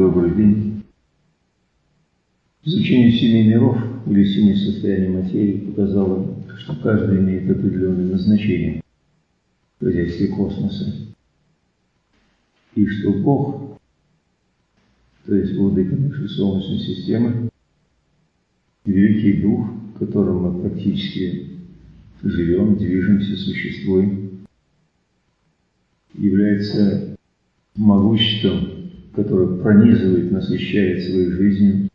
Добрый день. Изучение семи миров или семи состояний материи показало, что каждый имеет определенное назначение в хозяйстве космоса. И что Бог, то есть владыка нашей Солнечной системы, великий дух, в котором мы практически живем, движемся, существуем, является могуществом, которое пронизывает, насыщает своей жизнью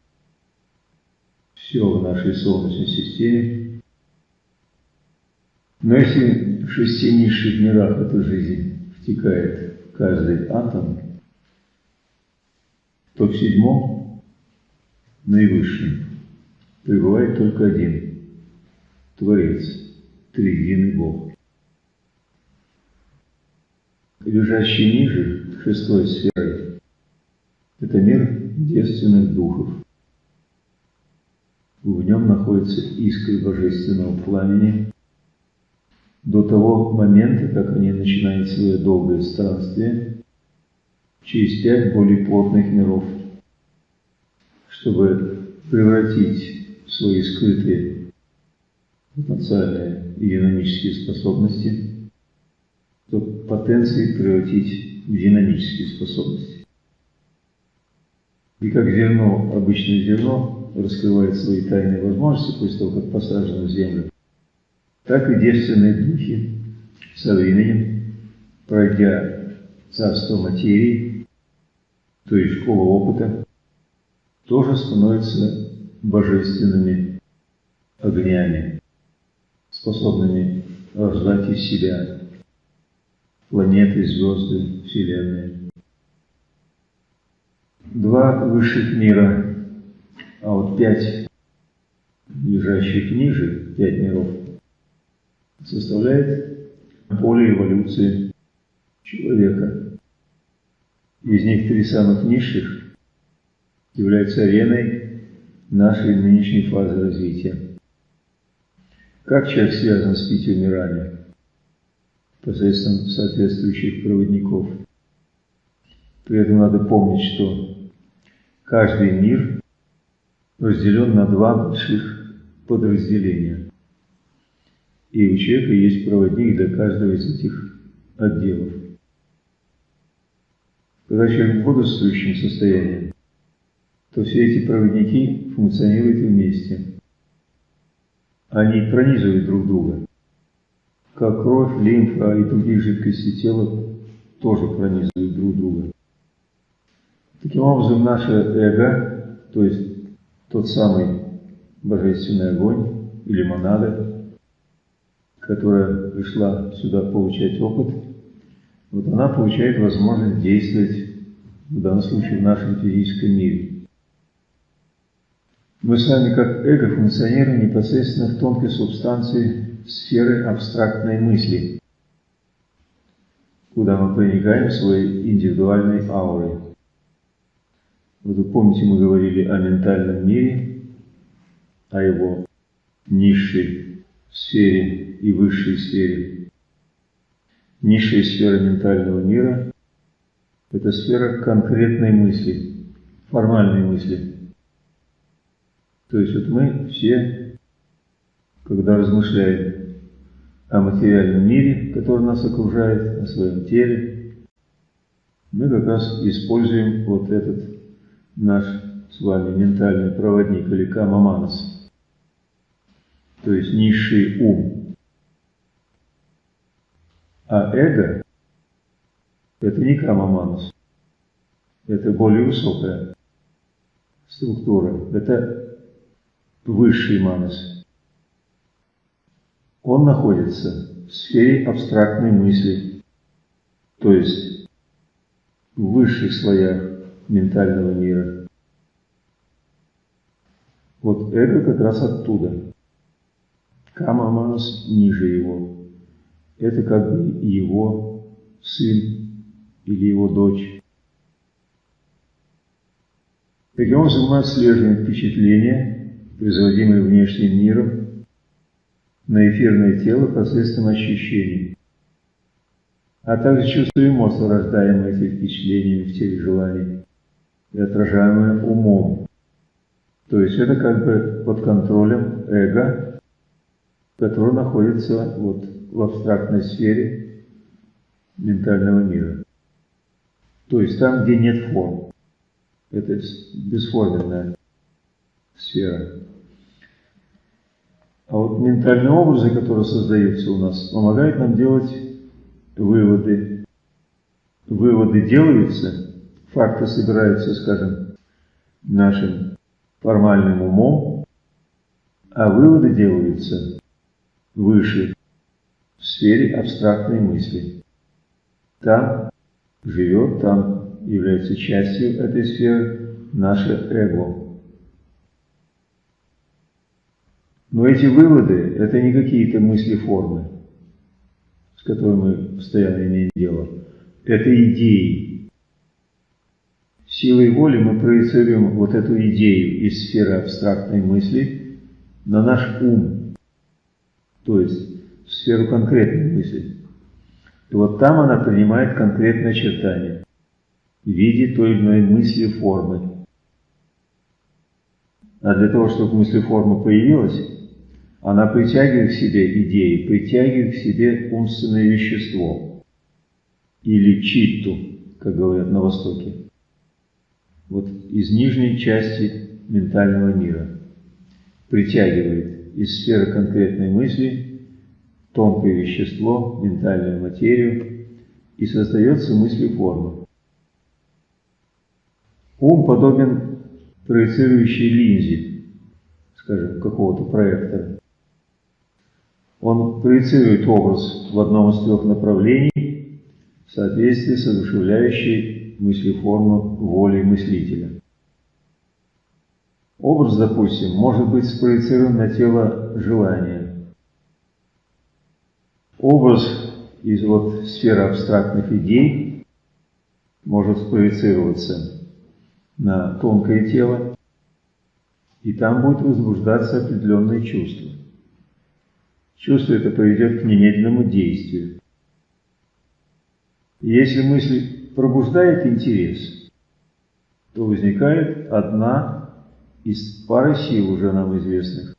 все в нашей Солнечной системе. Но если в шести низших мирах эта жизнь втекает в каждый атом, то в седьмом, наивысшем, пребывает только один – Творец, Триединый Бог. Лежащий ниже, шестой сферой, это мир девственных духов. В нем находится искры божественного пламени. До того момента, как они начинают свое долгое странствие, через пять более плотных миров, чтобы превратить свои скрытые потенциальные и динамические способности, потенции превратить в динамические способности. И как зерно, обычное зерно, раскрывает свои тайные возможности после того, как посажено в землю, так и девственные духи со временем, пройдя царство материи, то есть школу опыта, тоже становятся божественными огнями, способными рождать из себя планеты, звезды, Вселенные. Два высших мира, а вот пять лежащих ниже, пять миров, составляет поле эволюции человека. Из них три самых низших являются ареной нашей нынешней фазы развития. Как человек связан с пятью мирами? Посредством соответствующих проводников. При этом надо помнить, что каждый мир разделен на два больших подразделения. И у человека есть проводник для каждого из этих отделов. Когда человек в бодрствующем состоянии, то все эти проводники функционируют вместе. Они пронизывают друг друга. Как кровь, лимфа и другие жидкости тела тоже пронизывают друг друга. Таким образом, наше эго, то есть тот самый божественный огонь или монада, которая пришла сюда получать опыт, вот она получает возможность действовать, в данном случае, в нашем физическом мире. Мы с вами как эго функционируем непосредственно в тонкой субстанции сферы абстрактной мысли, куда мы проникаем своей индивидуальной аурой. Вы помните, мы говорили о ментальном мире, о его низшей сфере и высшей сфере. Низшая сфера ментального мира – это сфера конкретной мысли, формальной мысли – то есть вот мы все, когда размышляем о материальном мире, который нас окружает, о своем теле, мы как раз используем вот этот наш с вами ментальный проводник или камаманас, то есть низший ум. А эго – это не камаманас, это более высокая структура, это высший манас. Он находится в сфере абстрактной мысли, то есть в высших слоях ментального мира. Вот эго как раз оттуда. Кама Манас ниже его. Это как бы его сын или его дочь. Таким образом, мы отслеживаем впечатления, производимые внешним миром, на эфирное тело посредством ощущений, а также чувства эмоций, рождаемые этими впечатлениями в теле желаний. И отражаемое умом. То есть это как бы под контролем эго, который находится вот в абстрактной сфере ментального мира. То есть там, где нет форм. Это бесформенная сфера. А вот ментальные образы, которые создаются у нас, помогают нам делать выводы. Выводы делаются, факты собираются, скажем, нашим формальным умом, а выводы делаются выше, в сфере абстрактной мысли. Там живет, там является частью этой сферы наше эго. Но эти выводы – это не какие-то мысли-формы, с которыми мы постоянно имеем дело. Это идеи. Силой воли мы проецируем вот эту идею из сферы абстрактной мысли на наш ум, то есть в сферу конкретной мысли. И вот там она принимает конкретное очертание в виде той или иной мысли формы. А для того, чтобы мысли форма появилась, она притягивает к себе идеи, притягивает к себе умственное вещество или читту, как говорят на Востоке. Вот из нижней части ментального мира притягивает из сферы конкретной мысли тонкое вещество, ментальную материю, и создается мыслеформа. Ум подобен проецирующей линзе, скажем, какого-то проектора. Он проецирует образ в одном из трех направлений в соответствии с одушевляющей мыслеформу волей мыслителя. Образ, допустим, может быть спроецирован на тело желания. Образ из вот сферы абстрактных идей может спроецироваться на тонкое тело, и там будет возбуждаться определенное чувство. Чувство это поведет к немедленному действию. если мысль пробуждает интерес, то возникает одна из пары сил уже нам известных.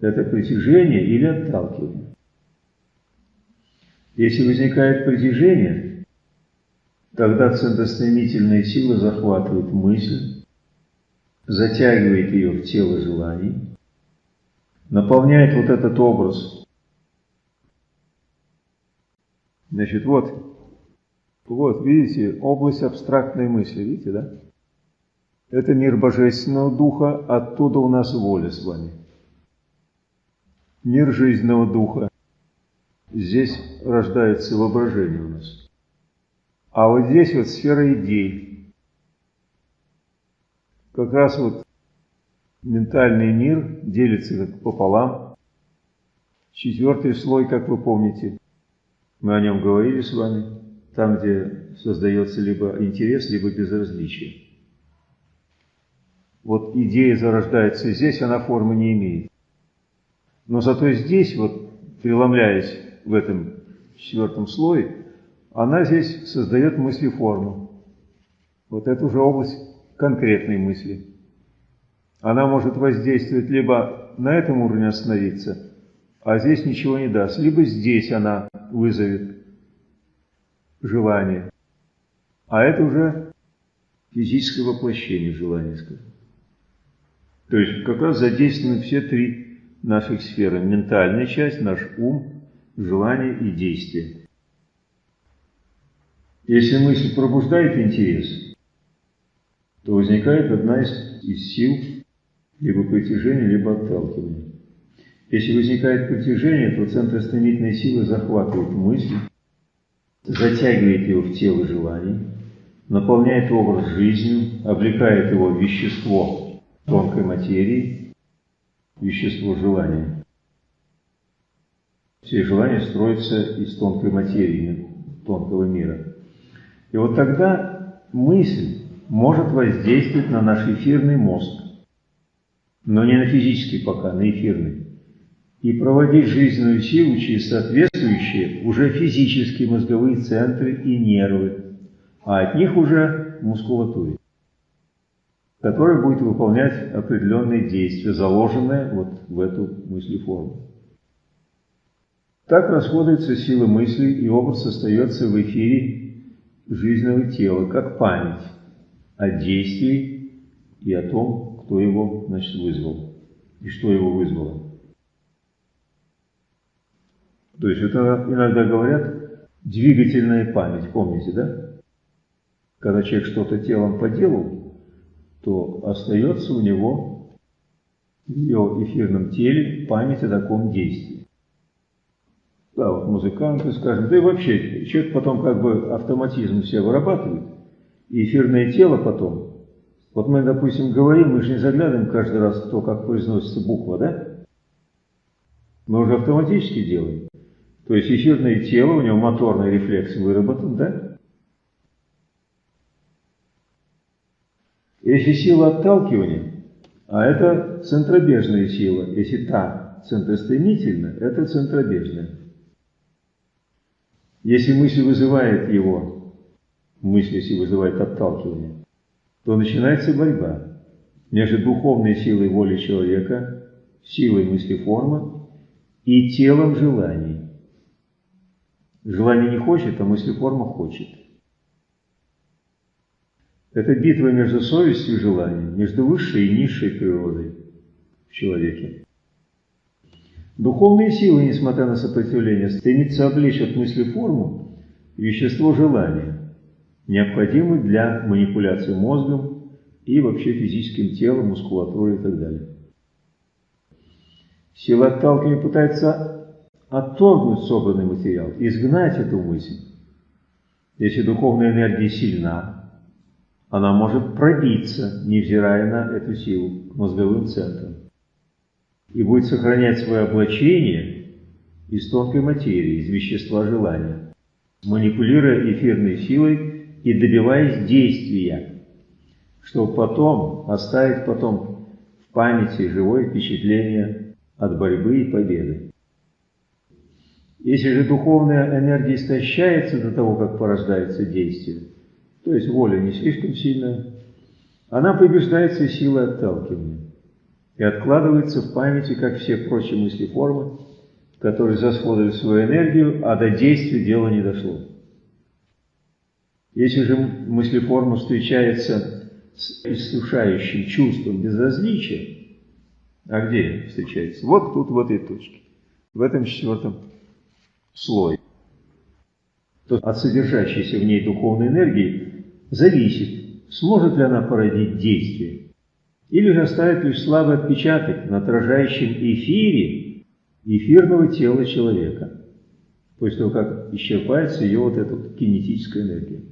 Это притяжение или отталкивание. Если возникает притяжение, тогда центростремительная сила захватывает мысль, затягивает ее в тело желаний, наполняет вот этот образ. Значит, вот, вот, видите, область абстрактной мысли, видите, да? Это мир Божественного Духа, оттуда у нас воля с вами. Мир жизненного Духа. Здесь рождается воображение у нас. А вот здесь вот сфера идей. Как раз вот ментальный мир делится как пополам. Четвертый слой, как вы помните, мы о нем говорили с вами, там, где создается либо интерес, либо безразличие. Вот идея зарождается здесь, она формы не имеет. Но зато здесь, вот преломляясь в этом четвертом слое, она здесь создает мысли-форму. Вот это уже область конкретной мысли. Она может воздействовать либо на этом уровне остановиться, а здесь ничего не даст, либо здесь она вызовет желание. А это уже физическое воплощение желания, скажем. То есть как раз задействованы все три наших сферы. Ментальная часть, наш ум, желание и действие. Если мысль пробуждает интерес, то возникает одна из, из сил либо притяжение, либо отталкивание. Если возникает притяжение, то центр стремительной силы захватывает мысль, затягивает его в тело желаний, наполняет образ жизнью, облекает его в вещество тонкой материи, вещество желания. Все желания строятся из тонкой материи, тонкого мира. И вот тогда мысль может воздействовать на наш эфирный мозг, но не на физический пока, на эфирный, и проводить жизненную силу через соответствующие уже физические мозговые центры и нервы, а от них уже мускулатуре. которое будет выполнять определенные действия, заложенные вот в эту мыслеформу. Так расходуется сила мысли, и образ остается в эфире жизненного тела, как память о действии и о том, кто его значит, вызвал и что его вызвало. То есть это иногда говорят двигательная память, помните, да? Когда человек что-то телом поделал, то остается у него в ее эфирном теле память о таком действии. Да, вот музыканты, скажем, да и вообще, человек потом как бы автоматизм все вырабатывает, и эфирное тело потом. Вот мы, допустим, говорим, мы же не заглядываем каждый раз в то, как произносится буква, да? Мы уже автоматически делаем. То есть эфирное тело, у него моторный рефлекс выработан, да? Если сила отталкивания, а это центробежная сила, если та центростремительная, это центробежная. Если мысль вызывает его, мысль если вызывает отталкивание, то начинается борьба между духовной силой воли человека, силой мыслеформы и телом желаний. Желание не хочет, а мыслеформа хочет. Это битва между совестью и желанием, между высшей и низшей природой в человеке. Духовные силы, несмотря на сопротивление, стремятся облечь от мысли форму вещество желания, необходимое для манипуляции мозгом и вообще физическим телом, мускулатурой и так далее. Сила отталкивания пытается отторгнуть собранный материал, изгнать эту мысль. Если духовная энергия сильна, она может пробиться, невзирая на эту силу, к мозговым центрам и будет сохранять свое облачение из тонкой материи, из вещества желания, манипулируя эфирной силой и добиваясь действия, чтобы потом оставить потом в памяти живое впечатление от борьбы и победы. Если же духовная энергия истощается до того, как порождается действие, то есть воля не слишком сильная, она побеждается силой отталкивания и откладывается в памяти, как все прочие мысли формы, которые засходили свою энергию, а до действия дело не дошло. Если же мыслеформа встречается с иссушающим чувством безразличия, а где встречается? Вот тут, в этой точке, в этом четвертом слое. То от содержащейся в ней духовной энергии зависит, сможет ли она породить действие или же оставит лишь слабый отпечаток на отражающем эфире эфирного тела человека, после того, как исчерпается ее вот эта вот кинетическая энергия.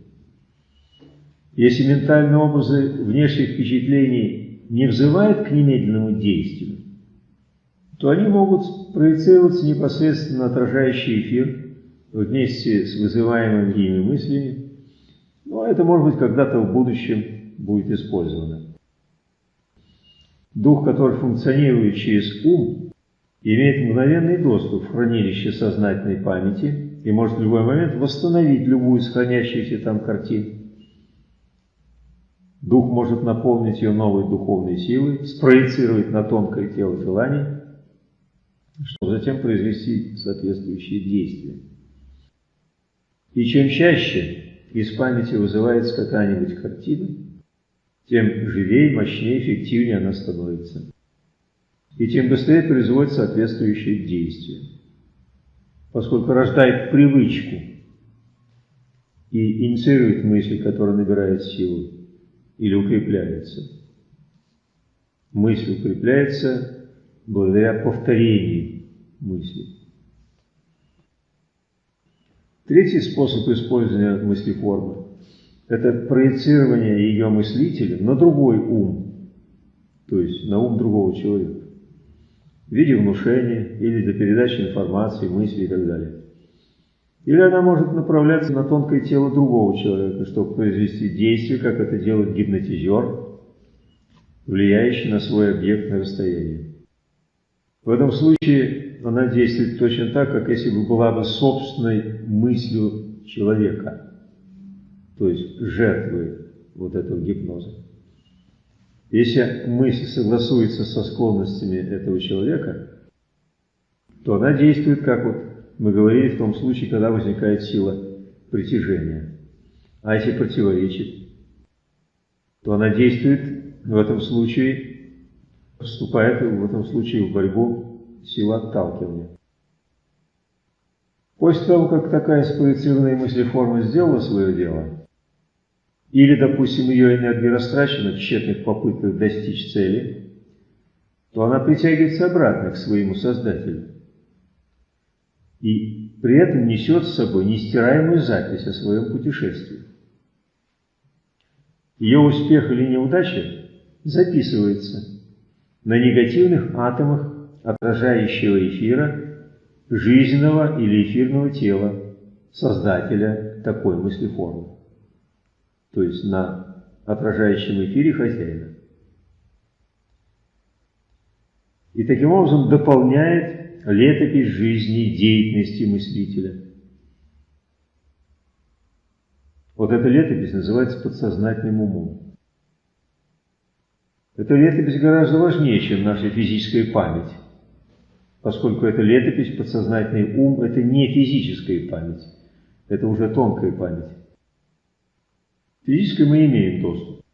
Если ментальные образы внешних впечатлений не взывают к немедленному действию, то они могут проецироваться непосредственно на отражающий эфир вместе с вызываемыми ими мыслями, но это может быть когда-то в будущем будет использовано. Дух, который функционирует через ум, имеет мгновенный доступ в хранилище сознательной памяти и может в любой момент восстановить любую из хранящихся там картин. Дух может наполнить ее новой духовной силой, спроецировать на тонкое тело желаний, чтобы затем произвести соответствующие действия. И чем чаще из памяти вызывается какая-нибудь картина, тем живее, мощнее, эффективнее она становится. И тем быстрее производит соответствующие действия. Поскольку рождает привычку и инициирует мысль, которая набирает силу или укрепляется. Мысль укрепляется благодаря повторению мысли. Третий способ использования мыслеформы это проецирование ее мыслителя на другой ум, то есть на ум другого человека, в виде внушения или для передачи информации, мысли и так далее. Или она может направляться на тонкое тело другого человека, чтобы произвести действие, как это делает гипнотизер, влияющий на свой объект на расстоянии. В этом случае она действует точно так, как если бы была бы собственной мыслью человека – то есть жертвы вот этого гипноза. Если мысль согласуется со склонностями этого человека, то она действует, как вот мы говорили в том случае, когда возникает сила притяжения. А если противоречит, то она действует в этом случае, вступает в этом случае в борьбу сила отталкивания. После того, как такая спроецированная мыслеформа сделала свое дело, или, допустим, ее энергия растрачена в тщетных попытках достичь цели, то она притягивается обратно к своему Создателю. И при этом несет с собой нестираемую запись о своем путешествии. Ее успех или неудача записывается на негативных атомах отражающего эфира жизненного или эфирного тела создателя такой мыслеформы то есть на отражающем эфире хозяина. И таким образом дополняет летопись жизни деятельности мыслителя. Вот эта летопись называется подсознательным умом. Эта летопись гораздо важнее, чем наша физическая память, поскольку эта летопись, подсознательный ум – это не физическая память, это уже тонкая память. Физической мы имеем доступ.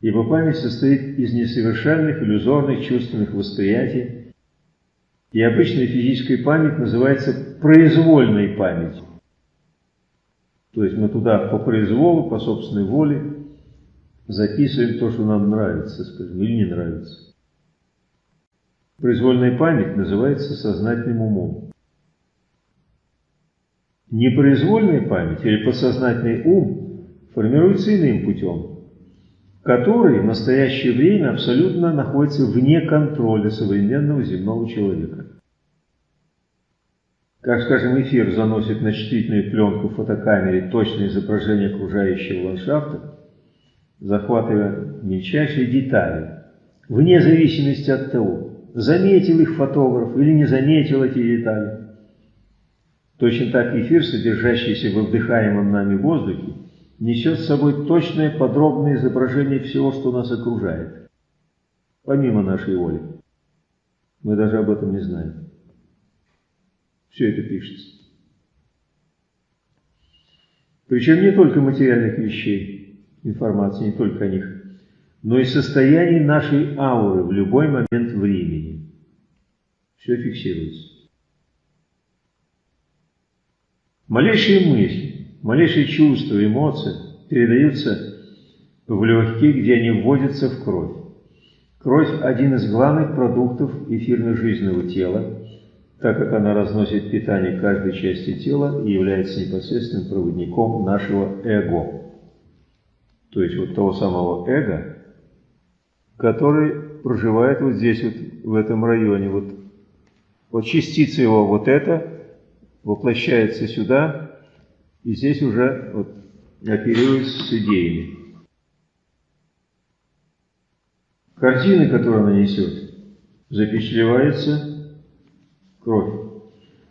Ибо память состоит из несовершенных, иллюзорных чувственных восприятий, и обычная физическая память называется произвольной памятью. То есть мы туда по произволу, по собственной воле записываем то, что нам нравится, скажем, или не нравится. Произвольная память называется сознательным умом. Непроизвольная память или подсознательный ум формируется иным путем, который в настоящее время абсолютно находится вне контроля современного земного человека. Как, скажем, эфир заносит на чувствительную пленку в фотокамере точное изображение окружающего ландшафта, захватывая мельчайшие детали, вне зависимости от того, заметил их фотограф или не заметил эти детали. Точно так эфир, содержащийся в вдыхаемом нами воздухе, несет с собой точное подробное изображение всего, что нас окружает, помимо нашей воли. Мы даже об этом не знаем. Все это пишется. Причем не только материальных вещей, информации не только о них, но и состояние нашей ауры в любой момент времени. Все фиксируется. Малейшие мысли, Малейшие чувства, эмоции передаются в легкие, где они вводятся в кровь. Кровь – один из главных продуктов эфирно-жизненного тела, так как она разносит питание каждой части тела и является непосредственным проводником нашего эго. То есть вот того самого эго, который проживает вот здесь, вот в этом районе. Вот, вот частица его вот это воплощается сюда, и здесь уже вот, оперируется с идеями. Картины, которые она несет, запечатлевается кровь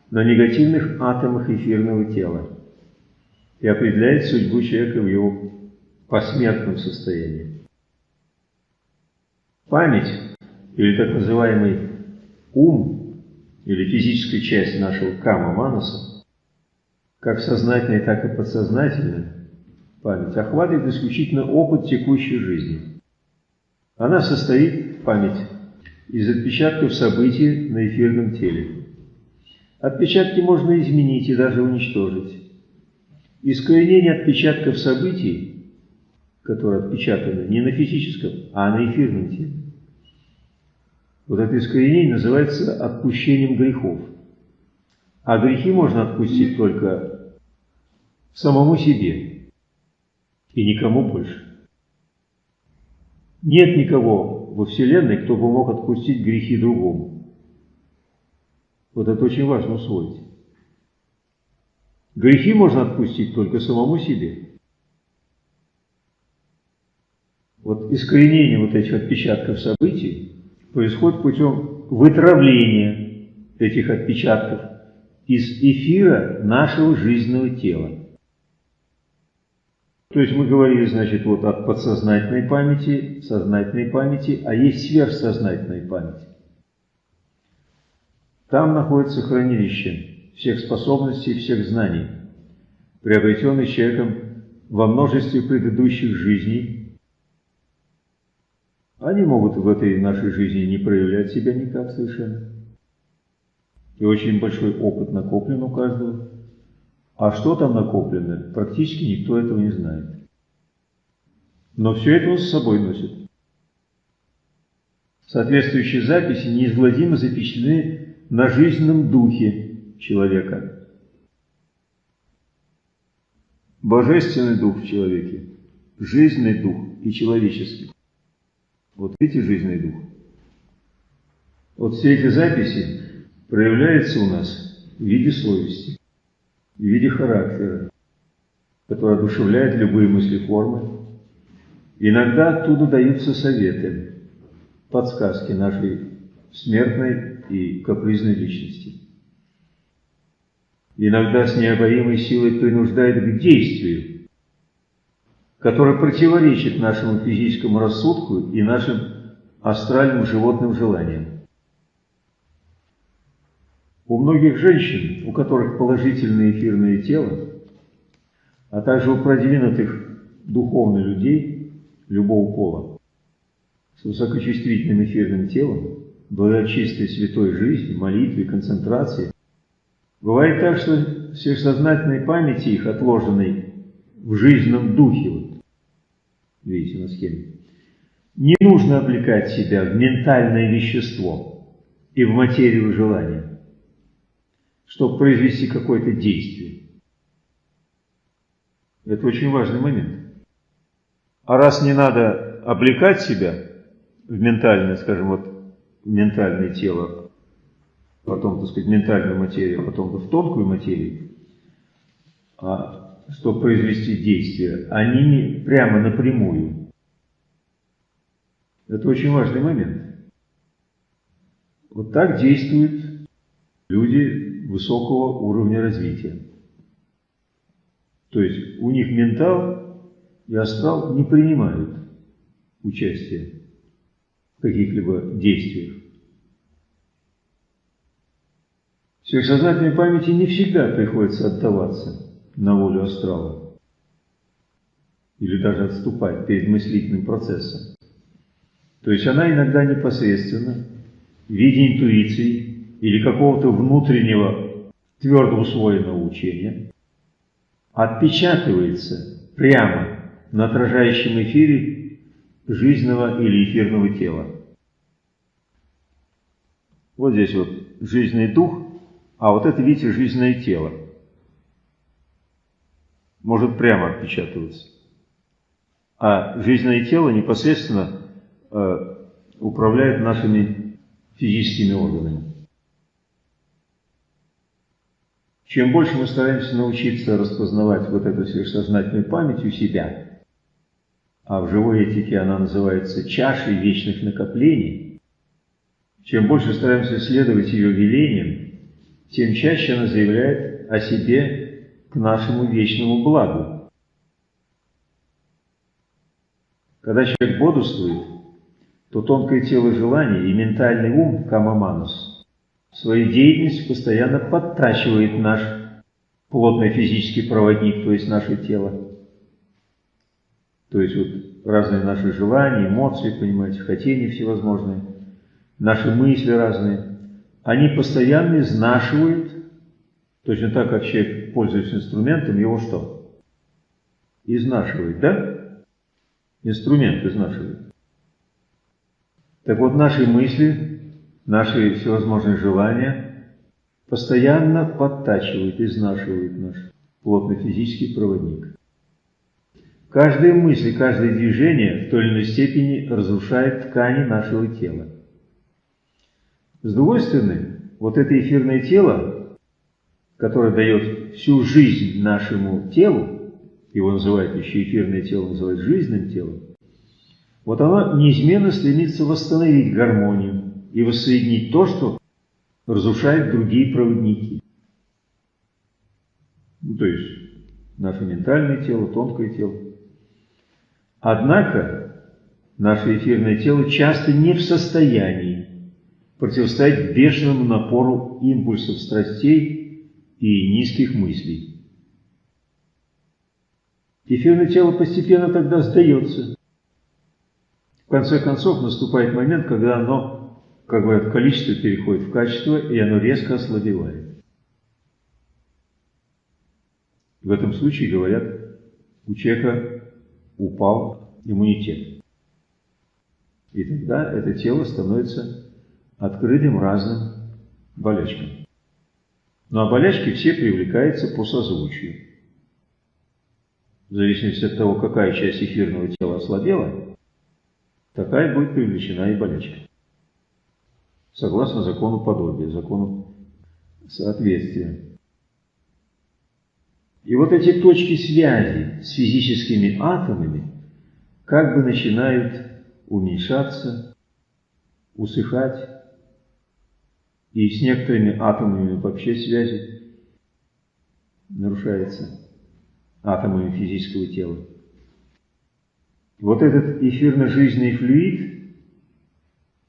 на негативных атомах эфирного тела и определяет судьбу человека в его посмертном состоянии. Память, или так называемый ум, или физическая часть нашего кама-манаса, как сознательная, так и подсознательная память охватывает исключительно опыт текущей жизни. Она состоит, память, из отпечатков событий на эфирном теле. Отпечатки можно изменить и даже уничтожить. Искоренение отпечатков событий, которые отпечатаны не на физическом, а на эфирном теле, вот это искоренение называется отпущением грехов. А грехи можно отпустить только самому себе и никому больше. Нет никого во Вселенной, кто бы мог отпустить грехи другому. Вот это очень важно усвоить. Грехи можно отпустить только самому себе. Вот искоренение вот этих отпечатков событий происходит путем вытравления этих отпечатков – из эфира нашего жизненного тела. То есть мы говорили, значит, вот от подсознательной памяти, сознательной памяти, а есть сверхсознательная память. Там находится хранилище всех способностей, всех знаний, приобретенных человеком во множестве предыдущих жизней. Они могут в этой нашей жизни не проявлять себя никак совершенно. И очень большой опыт накоплен у каждого. А что там накоплено, практически никто этого не знает. Но все это он с собой носит. Соответствующие записи неизгладимо запечатлены на жизненном духе человека. Божественный дух в человеке, жизненный дух и человеческий. Вот видите жизненный дух? Вот все эти записи проявляются у нас в виде совести в виде характера, который одушевляет любые мысли формы. Иногда оттуда даются советы, подсказки нашей смертной и капризной личности. Иногда с необоримой силой принуждает к действию, которое противоречит нашему физическому рассудку и нашим астральным животным желаниям. У многих женщин, у которых положительное эфирное тело, а также у продвинутых духовных людей любого пола, с высокочувствительным эфирным телом, благодаря чистой святой жизни, молитве, концентрации, бывает так, что сверхсознательной памяти их, отложенной в жизненном духе, видите на схеме, не нужно облекать себя в ментальное вещество и в материю желания чтобы произвести какое-то действие. Это очень важный момент. А раз не надо облекать себя в ментальное, скажем, вот в ментальное тело, потом, так сказать, ментальную материю, потом в тонкую материю, а чтобы произвести действие, а не прямо напрямую. Это очень важный момент. Вот так действуют люди высокого уровня развития. То есть у них ментал и астрал не принимают участие в каких-либо действиях. Сверхсознательной памяти не всегда приходится отдаваться на волю астрала или даже отступать перед мыслительным процессом. То есть она иногда непосредственно в виде интуиции или какого-то внутреннего твердо усвоенного учения отпечатывается прямо на отражающем эфире жизненного или эфирного тела. Вот здесь вот жизненный дух, а вот это, видите, жизненное тело. Может прямо отпечатываться. А жизненное тело непосредственно э, управляет нашими физическими органами. Чем больше мы стараемся научиться распознавать вот эту сверхсознательную память у себя, а в живой этике она называется чашей вечных накоплений, чем больше стараемся следовать ее велениям, тем чаще она заявляет о себе нашему вечному благу. Когда человек бодрствует, то тонкое тело желаний и ментальный ум, камаманус, свою деятельность постоянно подтачивает наш плотный физический проводник, то есть наше тело. То есть вот разные наши желания, эмоции, понимаете, хотения всевозможные, наши мысли разные, они постоянно изнашивают, точно так, как человек, пользуясь инструментом, его что? Изнашивает, да? Инструмент изнашивает. Так вот, наши мысли наши всевозможные желания постоянно подтачивают, изнашивают наш плотный физический проводник. Каждая мысль, каждое движение в той или иной степени разрушает ткани нашего тела. С другой стороны, вот это эфирное тело, которое дает всю жизнь нашему телу, его называют еще эфирное тело, называют жизненным телом, вот оно неизменно стремится восстановить гармонию, и воссоединить то, что разрушает другие проводники. Ну, то есть наше ментальное тело, тонкое тело. Однако наше эфирное тело часто не в состоянии противостоять бешеному напору импульсов страстей и низких мыслей. Эфирное тело постепенно тогда сдается. В конце концов наступает момент, когда оно, как говорят, количество переходит в качество, и оно резко ослабевает. В этом случае, говорят, у человека упал иммунитет. И тогда это тело становится открытым разным болячкам. Ну а болячки все привлекаются по созвучию. В зависимости от того, какая часть эфирного тела ослабела, такая будет привлечена и болячка. Согласно закону подобия, закону соответствия. И вот эти точки связи с физическими атомами как бы начинают уменьшаться, усыхать, и с некоторыми атомами вообще связи нарушается, атомами физического тела. Вот этот эфирно-жизненный флюид,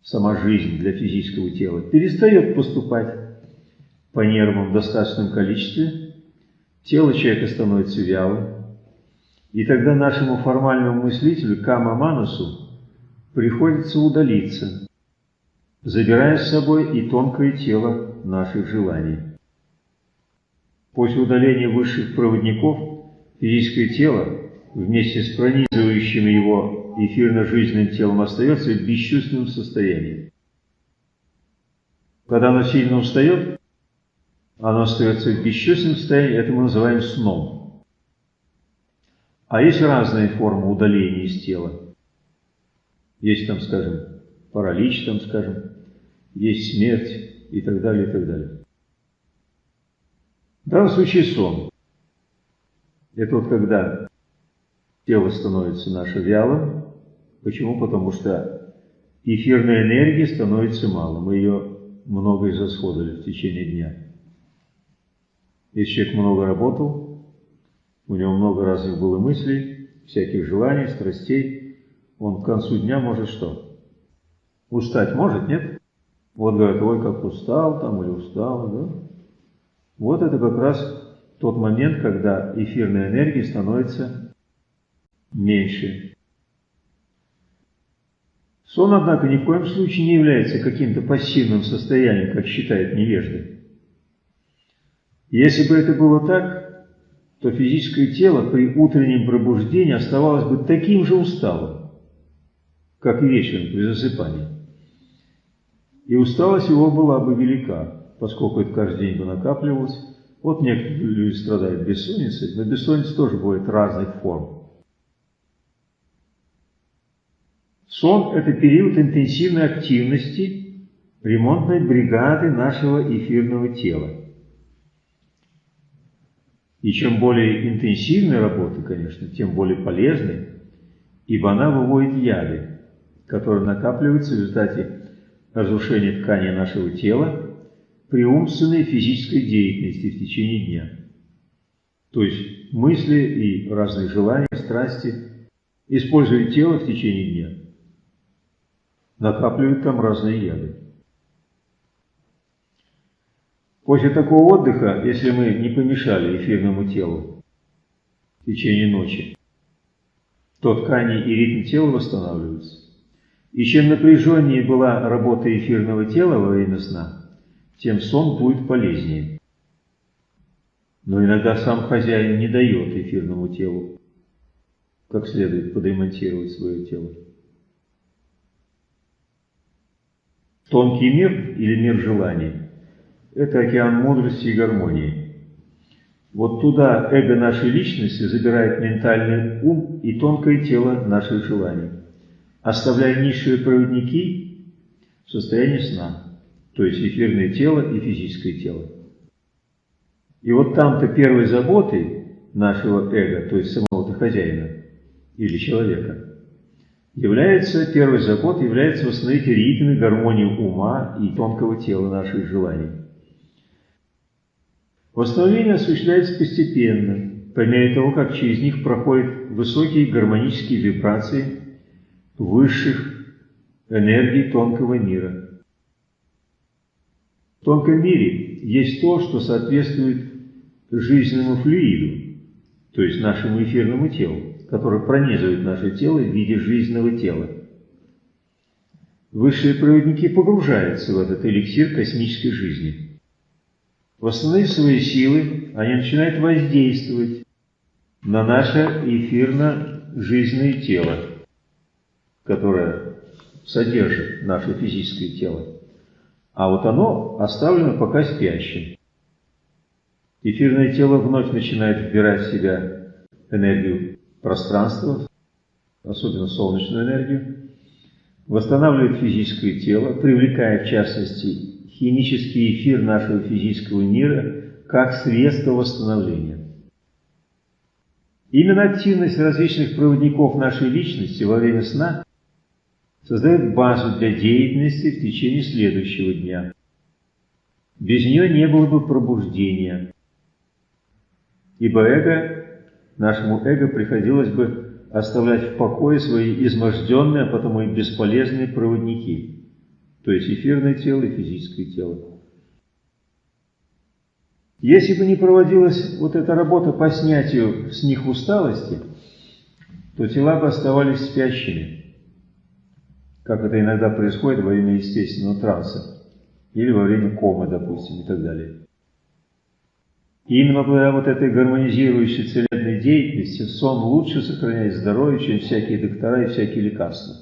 сама жизнь для физического тела, перестает поступать по нервам в достаточном количестве, тело человека становится вялым, и тогда нашему формальному мыслителю Кама Манусу приходится удалиться, забирая с собой и тонкое тело наших желаний. После удаления высших проводников физическое тело вместе с пронизывающим его эфирно-жизненным телом остается в бесчувственном состоянии. Когда оно сильно устает, оно остается в бесчувственном состоянии, это мы называем сном. А есть разные формы удаления из тела. Есть там, скажем, паралич, там, скажем, есть смерть и так далее, и так далее. В данном случае сон. Это вот когда тело становится наше вялым. Почему? Потому что эфирной энергии становится мало. Мы ее много израсходовали в течение дня. Если человек много работал, у него много разных было мыслей, всяких желаний, страстей, он к концу дня может что? Устать может, нет? Вот говорят, ой, как устал там или устал, да? Вот это как раз тот момент, когда эфирная энергия становится меньше. Сон, однако, ни в коем случае не является каким-то пассивным состоянием, как считает невежды. Если бы это было так, то физическое тело при утреннем пробуждении оставалось бы таким же усталым, как и вечером при засыпании. И усталость его была бы велика, поскольку это каждый день бы накапливалось. Вот некоторые люди страдают бессонницей, но бессонница тоже бывает разных форм. Сон – это период интенсивной активности ремонтной бригады нашего эфирного тела. И чем более интенсивная работа, конечно, тем более полезной, ибо она выводит яды, которые накапливаются в результате разрушения ткани нашего тела при умственной физической деятельности в течение дня. То есть мысли и разные желания, страсти, используя тело в течение дня, накапливают там разные яды. После такого отдыха, если мы не помешали эфирному телу в течение ночи, то ткани и ритм тела восстанавливаются. И чем напряженнее была работа эфирного тела во время сна, тем сон будет полезнее. Но иногда сам хозяин не дает эфирному телу как следует подремонтировать свое тело. Тонкий мир или мир желаний – это океан мудрости и гармонии. Вот туда эго нашей личности забирает ментальный ум и тонкое тело наших желаний, оставляя низшие проводники в состоянии сна, то есть эфирное тело и физическое тело. И вот там-то первой заботой нашего эго, то есть самого-то хозяина или человека, является, первой заботой является восстановить ритм и гармонию ума и тонкого тела наших желаний. Восстановление осуществляется постепенно, по мере того, как через них проходят высокие гармонические вибрации высших энергий тонкого мира. В тонком мире есть то, что соответствует жизненному флюиду, то есть нашему эфирному телу, который пронизывает наше тело в виде жизненного тела. Высшие проводники погружаются в этот эликсир космической жизни. Восстановив свои силы, они начинают воздействовать на наше эфирно-жизненное тело, которое содержит наше физическое тело. А вот оно оставлено пока спящим. Эфирное тело вновь начинает вбирать в себя энергию пространства, особенно солнечную энергию, восстанавливает физическое тело, привлекая в частности химический эфир нашего физического мира как средство восстановления. Именно активность различных проводников нашей личности во время сна создает базу для деятельности в течение следующего дня. Без нее не было бы пробуждения, ибо эго, нашему эго приходилось бы оставлять в покое свои изможденные, а потому и бесполезные проводники, то есть эфирное тело и физическое тело. Если бы не проводилась вот эта работа по снятию с них усталости, то тела бы оставались спящими, как это иногда происходит во время естественного транса или во время комы, допустим, и так далее. И именно благодаря вот этой гармонизирующей целебной деятельности сон лучше сохраняет здоровье, чем всякие доктора и всякие лекарства.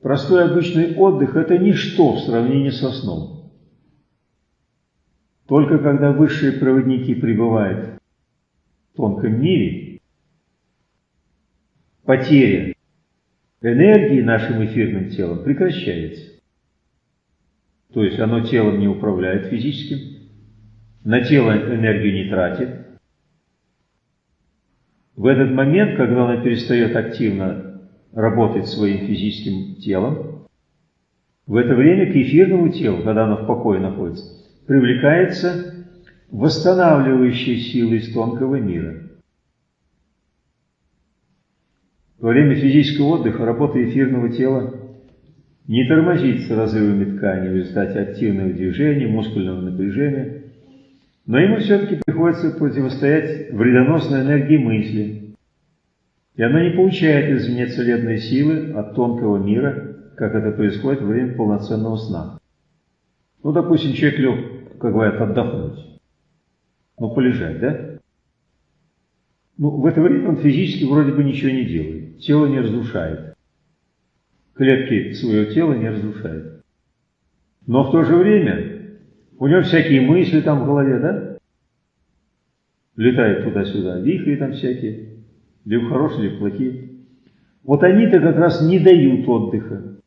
Простой обычный отдых – это ничто в сравнении со сном. Только когда высшие проводники пребывают в тонком мире, потеря энергии нашим эфирным телом прекращается. То есть оно телом не управляет физическим, на тело энергию не тратит. В этот момент, когда оно перестает активно работать своим физическим телом, в это время к эфирному телу, когда оно в покое находится, привлекается восстанавливающая сила из тонкого мира. Во время физического отдыха работа эфирного тела не тормозится разрывами ткани в результате активного движения, мускульного напряжения, но ему все-таки приходится противостоять вредоносной энергии мысли, и она не получает извне целебной силы от тонкого мира, как это происходит во время полноценного сна. Ну, допустим, человек лег, как говорят, отдохнуть. Ну, полежать, да? Ну, в это время он физически вроде бы ничего не делает. Тело не разрушает. Клетки своего тела не разрушает. Но в то же время у него всякие мысли там в голове, да? Летают туда-сюда, вихри там всякие, либо хорошие, либо плохие. Вот они-то как раз не дают отдыха.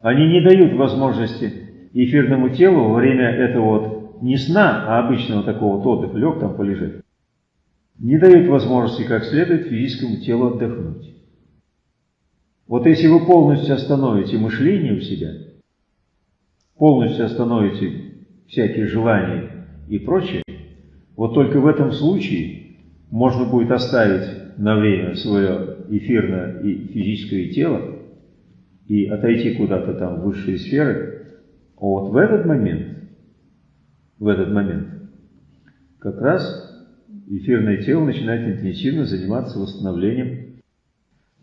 Они не дают возможности эфирному телу во время этого вот не сна, а обычного такого вот отдыха, лег там полежать, не дает возможности как следует физическому телу отдохнуть. Вот если вы полностью остановите мышление у себя, полностью остановите всякие желания и прочее, вот только в этом случае можно будет оставить на время свое эфирное и физическое тело и отойти куда-то там в высшие сферы, а вот в этот момент, в этот момент, как раз эфирное тело начинает интенсивно заниматься восстановлением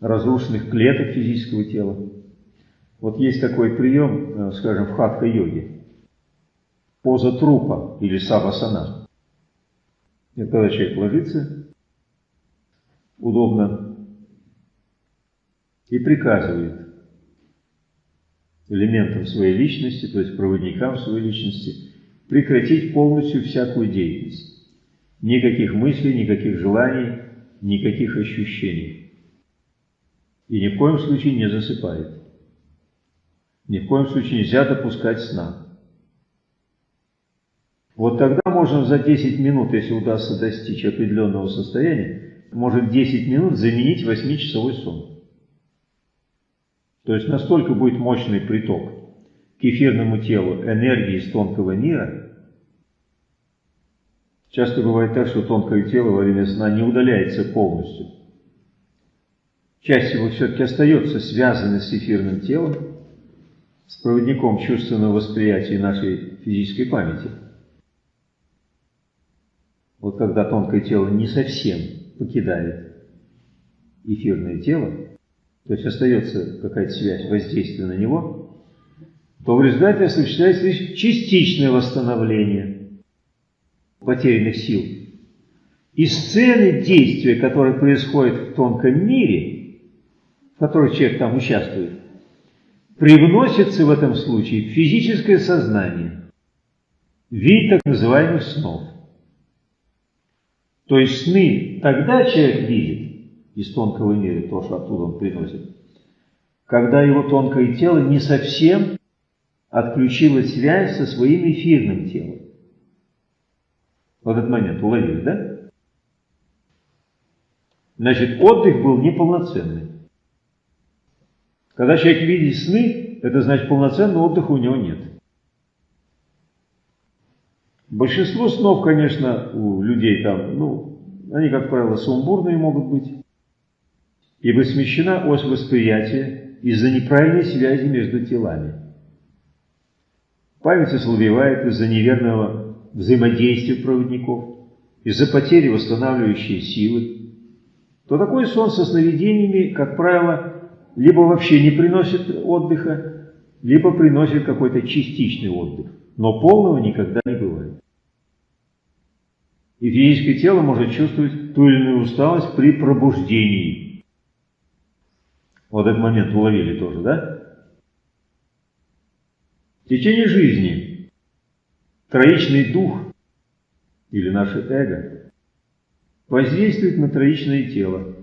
разрушенных клеток физического тела. Вот есть такой прием, э, скажем, в хатха-йоге. Поза трупа или савасана. Это когда человек ложится, удобно, и приказывает элементам своей личности, то есть проводникам своей личности, прекратить полностью всякую деятельность. Никаких мыслей, никаких желаний, никаких ощущений. И ни в коем случае не засыпает. Ни в коем случае нельзя допускать сна. Вот тогда можно за 10 минут, если удастся достичь определенного состояния, может 10 минут заменить 8-часовой сон. То есть настолько будет мощный приток к эфирному телу энергии из тонкого мира, Часто бывает так, что тонкое тело во время сна не удаляется полностью. Часть его все-таки остается связанной с эфирным телом, с проводником чувственного восприятия нашей физической памяти. Вот когда тонкое тело не совсем покидает эфирное тело, то есть остается какая-то связь воздействия на него, то в результате осуществляется лишь частичное восстановление потерянных сил. И сцены действия, которые происходят в тонком мире, в которых человек там участвует, привносятся в этом случае в физическое сознание в виде так называемых снов. То есть сны тогда человек видит, из тонкого мира, то, что оттуда он приносит, когда его тонкое тело не совсем отключило связь со своим эфирным телом. В этот момент уловили, да? Значит, отдых был неполноценный. Когда человек видит сны, это значит, полноценного отдыха у него нет. Большинство снов, конечно, у людей там, ну, они, как правило, сумбурные могут быть ибо смещена ось восприятия из-за неправильной связи между телами. Память ослабевает из-за неверного взаимодействия проводников, из-за потери восстанавливающей силы, то такой сон со сновидениями, как правило, либо вообще не приносит отдыха, либо приносит какой-то частичный отдых, но полного никогда не бывает. И физическое тело может чувствовать ту или иную усталость при пробуждении, вот этот момент уловили тоже, да? В течение жизни троичный дух или наше эго воздействует на троичное тело,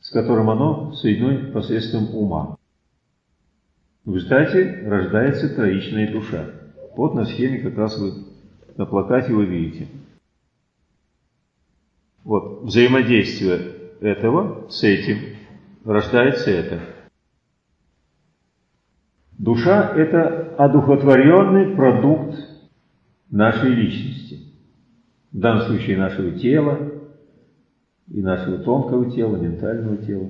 с которым оно соединено посредством ума. В результате рождается троичная душа. Вот на схеме как раз вы на плакате вы видите. Вот взаимодействие этого с этим рождается это. Душа – это одухотворенный продукт нашей личности. В данном случае нашего тела и нашего тонкого тела, ментального тела.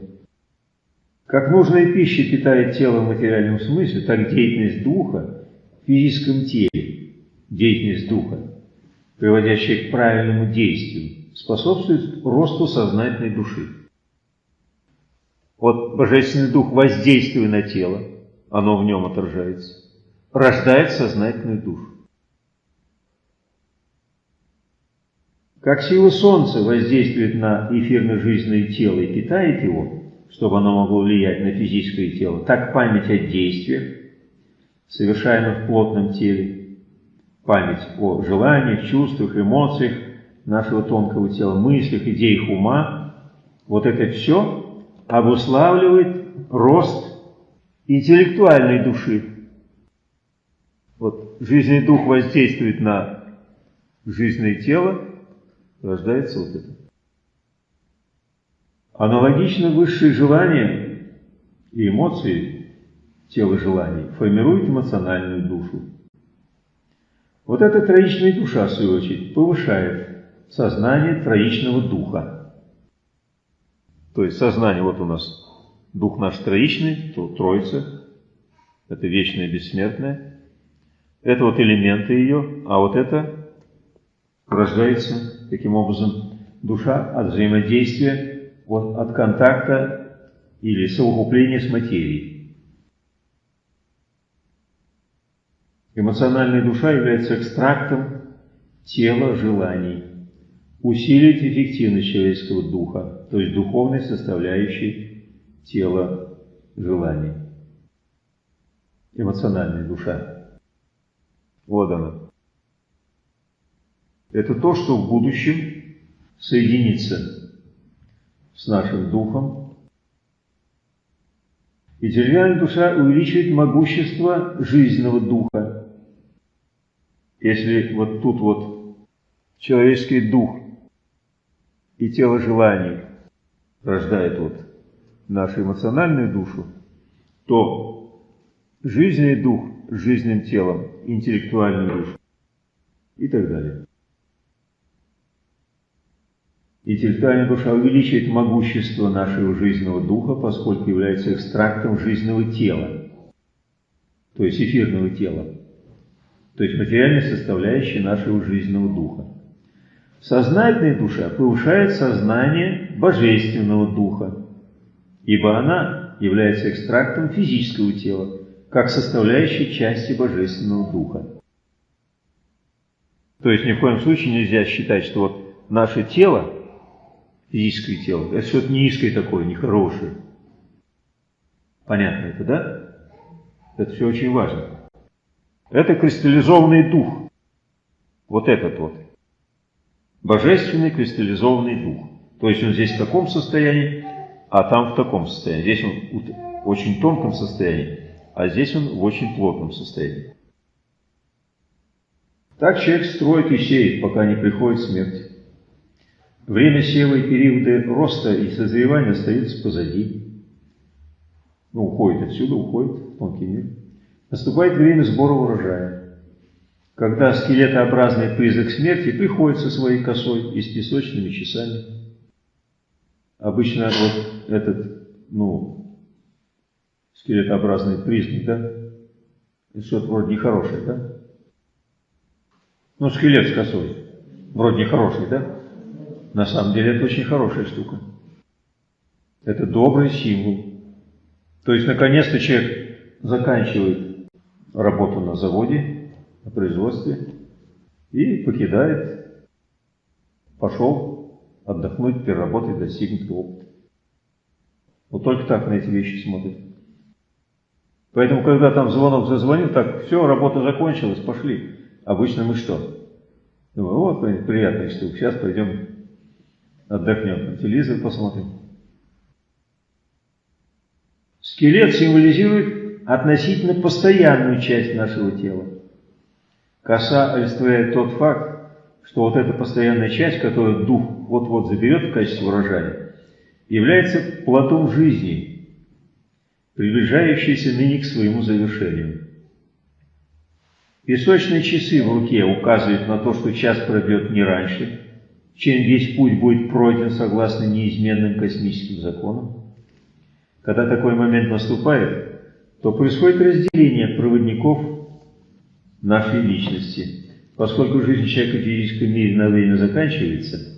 Как нужная пища питает тело в материальном смысле, так деятельность духа в физическом теле, деятельность духа, приводящая к правильному действию, способствует росту сознательной души. Вот Божественный Дух, воздействуя на тело, оно в нем отражается, рождает сознательную душу. Как сила Солнца воздействует на эфирно-жизненное тело и питает его, чтобы оно могло влиять на физическое тело, так память о действиях, совершаемых в плотном теле, память о желаниях, чувствах, эмоциях нашего тонкого тела, мыслях, идеях ума, вот это все обуславливает рост интеллектуальной души. Вот жизненный дух воздействует на жизненное тело, рождается вот это. Аналогично высшие желания и эмоции тела желаний формируют эмоциональную душу. Вот эта троичная душа, в свою очередь, повышает сознание троичного духа. То есть сознание, вот у нас дух наш троичный, то троица, это вечное, бессмертное. Это вот элементы ее, а вот это рождается таким образом душа от взаимодействия, вот, от контакта или совокупления с материей. Эмоциональная душа является экстрактом тела желаний усилить эффективность человеческого духа, то есть духовной составляющей тела желаний. Эмоциональная душа. Вот она. Это то, что в будущем соединится с нашим духом. И деревянная душа увеличивает могущество жизненного духа. Если вот тут вот человеческий дух и тело желаний рождает вот нашу эмоциональную душу, то жизненный дух с жизненным телом, интеллектуальную душу и так далее. Интеллектуальная душа увеличивает могущество нашего жизненного духа, поскольку является экстрактом жизненного тела, то есть эфирного тела, то есть материальной составляющей нашего жизненного духа. Сознательная душа повышает сознание божественного духа, ибо она является экстрактом физического тела, как составляющей части божественного духа. То есть ни в коем случае нельзя считать, что вот наше тело, физическое тело, это что-то низкое такое, нехорошее. Понятно это, да? Это все очень важно. Это кристаллизованный дух. Вот этот вот. Божественный кристаллизованный дух. То есть он здесь в таком состоянии, а там в таком состоянии. Здесь он в очень тонком состоянии, а здесь он в очень плотном состоянии. Так человек строит и сеет, пока не приходит смерть. Время сева и периоды роста и созревания остаются позади. Ну, уходит отсюда, уходит в тонкий мир. Наступает время сбора урожая, когда скелетообразный призрак смерти приходит со своей косой и с песочными часами. Обычно вот этот, ну, скелетообразный признак, да, это что-то вроде нехорошее, да? Ну, скелет с косой. Вроде нехороший, да? На самом деле это очень хорошая штука. Это добрый символ. То есть, наконец-то человек заканчивает работу на заводе, на производстве и покидает, пошел отдохнуть, переработать достигнутый опыт. Вот только так на эти вещи смотрят. Поэтому, когда там звонок зазвонил, так, все, работа закончилась, пошли. Обычно мы что? Думаю, вот приятная штука, сейчас пойдем отдохнем, телевизор посмотрим. Скелет символизирует относительно постоянную часть нашего тела. Коса олицетворяет тот факт, что вот эта постоянная часть, которую дух вот-вот заберет в качестве урожая, является плодом жизни, приближающейся ныне к своему завершению. Песочные часы в руке указывают на то, что час пройдет не раньше, чем весь путь будет пройден согласно неизменным космическим законам. Когда такой момент наступает, то происходит разделение проводников нашей личности. Поскольку жизнь человека в физическом мире на время заканчивается,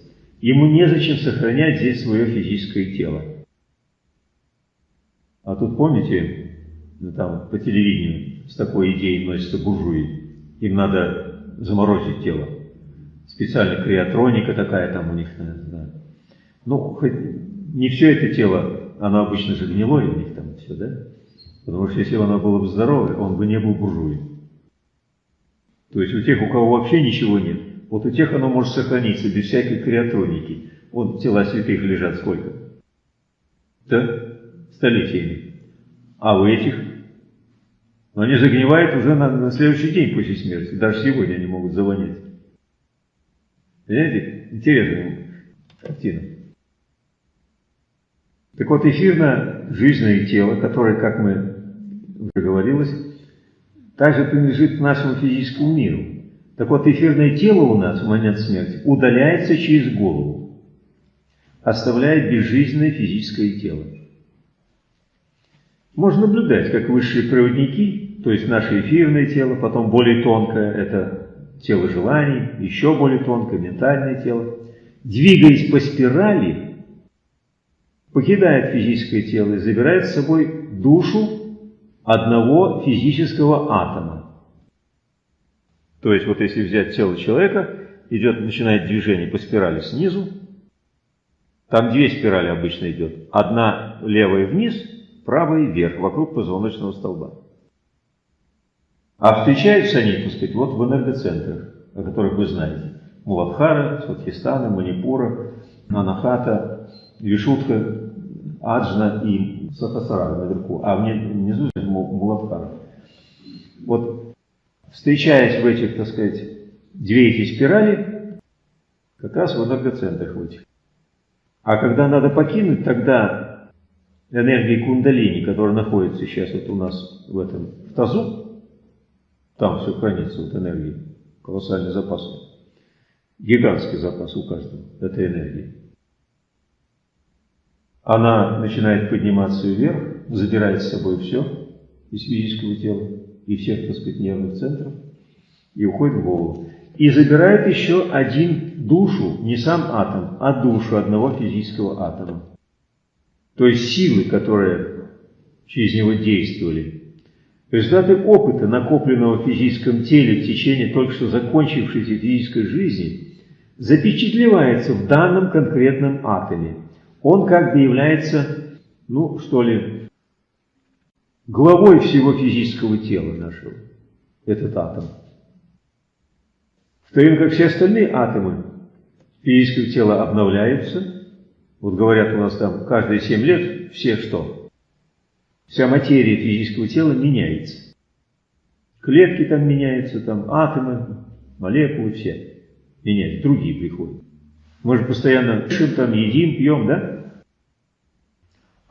ему незачем сохранять здесь свое физическое тело. А тут помните, ну, там по телевидению с такой идеей носятся буржуи. Им надо заморозить тело. Специально криотроника такая там у них. Да. Ну, хоть не все это тело, оно обычно же гнилое у них там все, да? Потому что если оно было бы здоровое, он бы не был буржуем. То есть у тех, у кого вообще ничего нет, вот у тех оно может сохраниться без всякой криотроники. Вот тела святых лежат сколько? Да? Столетиями. А у этих но они загнивают уже на, на следующий день после смерти. Даже сегодня они могут завонять. Понимаете? Интересная картина. Так вот, эфирно-жизненное тело, которое, как мы уже говорилось, также принадлежит нашему физическому миру. Так вот, эфирное тело у нас в момент смерти удаляется через голову, оставляя безжизненное физическое тело. Можно наблюдать, как высшие проводники, то есть наше эфирное тело, потом более тонкое, это тело желаний, еще более тонкое, ментальное тело, двигаясь по спирали, покидает физическое тело и забирает с собой душу одного физического атома. То есть вот если взять тело человека, идет, начинает движение по спирали снизу, там две спирали обычно идет. Одна левая вниз, правая вверх, вокруг позвоночного столба. А встречаются они, так сказать, вот в энергоцентрах, о которых вы знаете. Муладхара, Сватхистана, Манипура, Анахата, Вишутка, Аджна и Сахасара наверху, а внизу Муладхара. Вот встречаясь в этих, так сказать, две эти спирали, как раз в энергоцентрах в этих. А когда надо покинуть, тогда энергии кундалини, которая находится сейчас вот у нас в этом в тазу, там все хранится, вот энергии, колоссальный запас. Гигантский запас у каждого этой энергии. она начинает подниматься вверх, забирает с собой все из физического тела и всех, так сказать, нервных центров, и уходит в голову. И забирает еще один душу, не сам атом, а душу одного физического атома. То есть силы, которые через него действовали. Результаты опыта, накопленного в физическом теле в течение только что закончившейся физической жизни, запечатлевается в данном конкретном атоме. Он как бы является, ну что ли, главой всего физического тела нашего, этот атом. В то время как все остальные атомы физического тела обновляются, вот говорят у нас там каждые 7 лет все что? Вся материя физического тела меняется. Клетки там меняются, там атомы, молекулы все меняются, другие приходят. Мы же постоянно дышим, там, едим, пьем, да?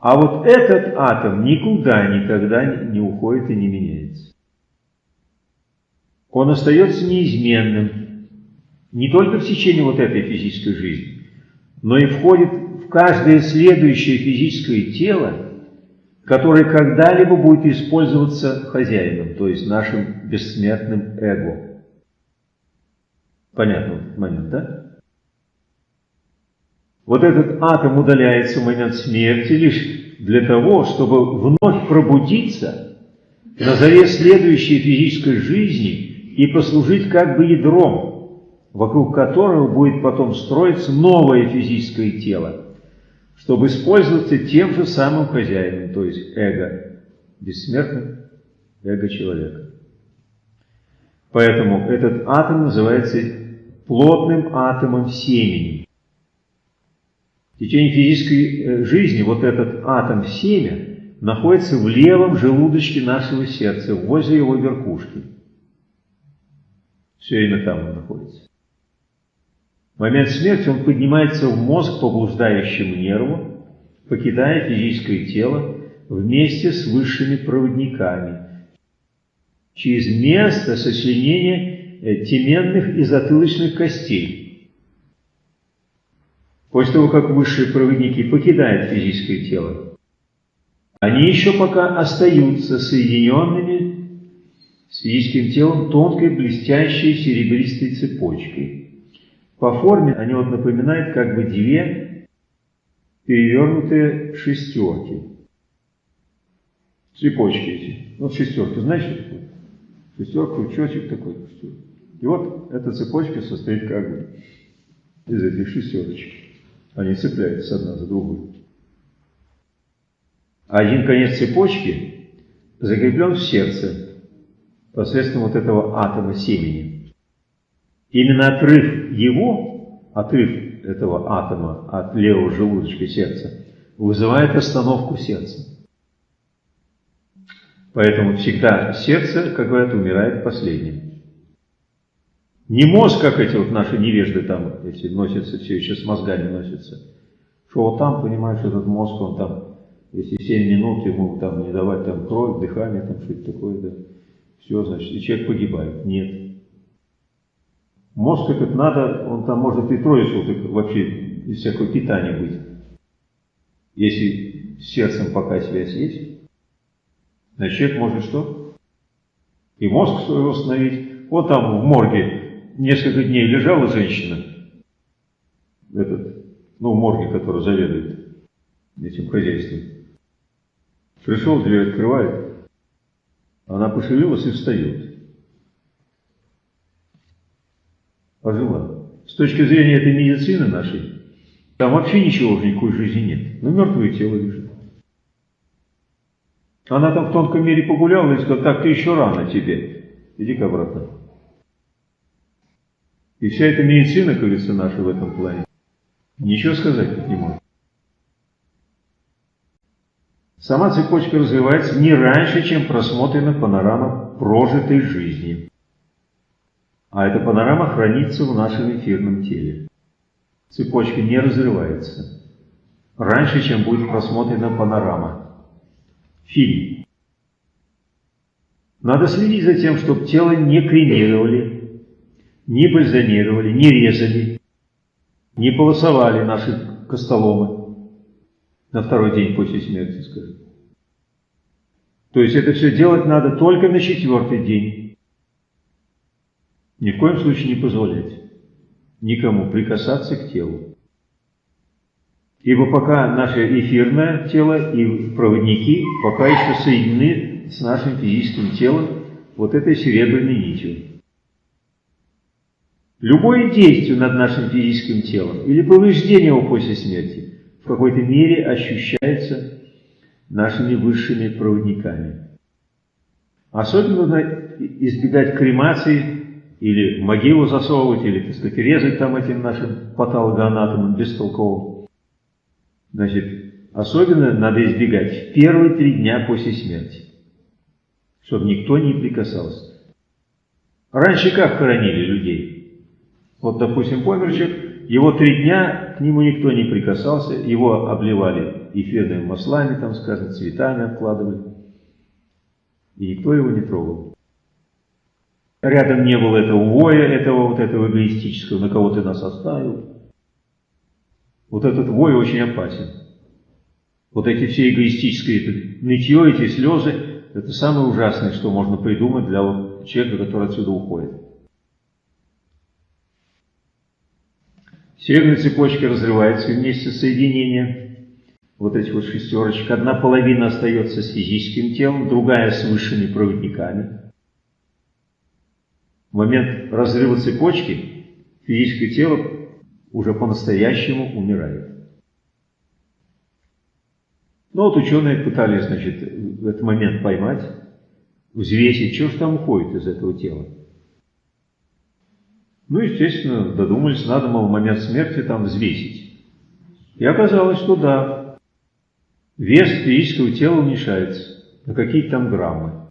А вот этот атом никуда никогда не уходит и не меняется. Он остается неизменным не только в течение вот этой физической жизни, но и входит в каждое следующее физическое тело, которое когда-либо будет использоваться хозяином, то есть нашим бессмертным эго. Понятный момент, да? Вот этот атом удаляется в момент смерти лишь для того, чтобы вновь пробудиться на заре следующей физической жизни и послужить как бы ядром, вокруг которого будет потом строиться новое физическое тело, чтобы использоваться тем же самым хозяином, то есть эго, бессмертным эго человека. Поэтому этот атом называется плотным атомом семени. В течение физической э, жизни вот этот атом семя находится в левом желудочке нашего сердца, возле его верхушки. Все время там он находится. В момент смерти он поднимается в мозг по блуждающему нерву, покидая физическое тело вместе с высшими проводниками через место сочленения э, теменных и затылочных костей, После того, как высшие проводники покидают физическое тело, они еще пока остаются соединенными с физическим телом тонкой блестящей серебристой цепочкой. По форме они вот напоминают как бы две перевернутые шестерки. Цепочки эти. Вот шестерка, знаешь, что такое? Шестерка, крючочек такой. И вот эта цепочка состоит как бы из этих шестерочек. Они цепляются одна за другую. Один конец цепочки закреплен в сердце посредством вот этого атома семени. Именно отрыв его, отрыв этого атома от левого желудочка сердца, вызывает остановку сердца. Поэтому всегда сердце, как говорят, умирает последним. Не мозг, как эти вот наши невежды там, эти носятся, все еще с мозгами носятся. Что вот там, понимаешь, этот мозг, он там, если 7 минут ему там не давать там кровь, дыхание, там что-то такое, да, все, значит, и человек погибает. Нет. Мозг этот надо, он там может и трое суток вообще без всякого питания быть. Если с сердцем пока связь есть, значит человек может что? И мозг свой восстановить. Вот там в морге несколько дней лежала женщина, этот, ну, в морге, который заведует этим хозяйством. Пришел, дверь открывает, она пошевелилась и встает. Ожила. С точки зрения этой медицины нашей, там вообще ничего никакой жизни нет. Ну, мертвое тело лежит. Она там в тонком мире погуляла и сказала, так, ты еще рано тебе. Иди-ка обратно. И вся эта медицина, говорится, наша в этом плане, ничего сказать не может. Сама цепочка развивается не раньше, чем просмотрена панорама прожитой жизни. А эта панорама хранится в нашем эфирном теле. Цепочка не разрывается. Раньше, чем будет просмотрена панорама. Фильм. Надо следить за тем, чтобы тело не кремировали, не бальзамировали, не резали, не полосовали наши костоломы. На второй день после смерти, скажем. То есть это все делать надо только на четвертый день. Ни в коем случае не позволять никому прикасаться к телу. Ибо пока наше эфирное тело и проводники пока еще соединены с нашим физическим телом вот этой серебряной нитью. Любое действие над нашим физическим телом или повреждение его после смерти в какой-то мере ощущается нашими высшими проводниками. Особенно нужно избегать кремации или могилу засовывать, или, так сказать, резать там этим нашим патологоанатомом бестолковым. Значит, особенно надо избегать в первые три дня после смерти, чтобы никто не прикасался. Раньше как хоронили людей? Вот, допустим, помер человек, его три дня к нему никто не прикасался, его обливали эфирными маслами, там, скажем, цветами обкладывали, и никто его не трогал. Рядом не было этого воя, этого вот этого эгоистического, на кого ты нас оставил. Вот этот вой очень опасен. Вот эти все эгоистические это нытье, эти слезы, это самое ужасное, что можно придумать для вот человека, который отсюда уходит. Серебряная цепочка разрывается вместе соединения вот этих вот шестерочек. Одна половина остается с физическим телом, другая с высшими проводниками. В момент разрыва цепочки физическое тело уже по-настоящему умирает. Ну вот ученые пытались, значит, в этот момент поймать, взвесить, что же там уходит из этого тела. Ну, естественно, додумались, надо, мол, момент смерти там взвесить. И оказалось, что да, вес физического тела уменьшается на какие-то там граммы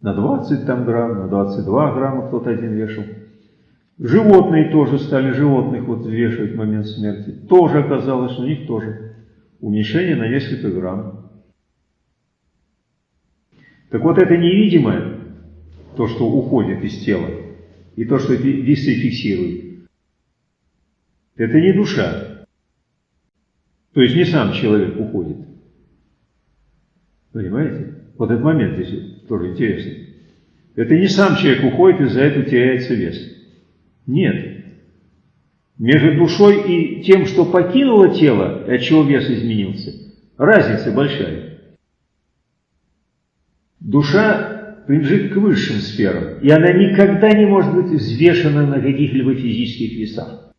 на 20 там грамм, на 22 грамма кто-то один вешал. Животные тоже стали животных вот взвешивать в момент смерти. Тоже оказалось, что у них тоже уменьшение на несколько грамм. Так вот это невидимое, то, что уходит из тела, и то, что весы фиксирует, это не душа. То есть не сам человек уходит. Понимаете? Вот этот момент здесь тоже интересно. Это не сам человек уходит, и за это теряется вес. Нет. Между душой и тем, что покинуло тело, от чего вес изменился, разница большая. Душа принадлежит к высшим сферам, и она никогда не может быть взвешена на каких-либо физических весах.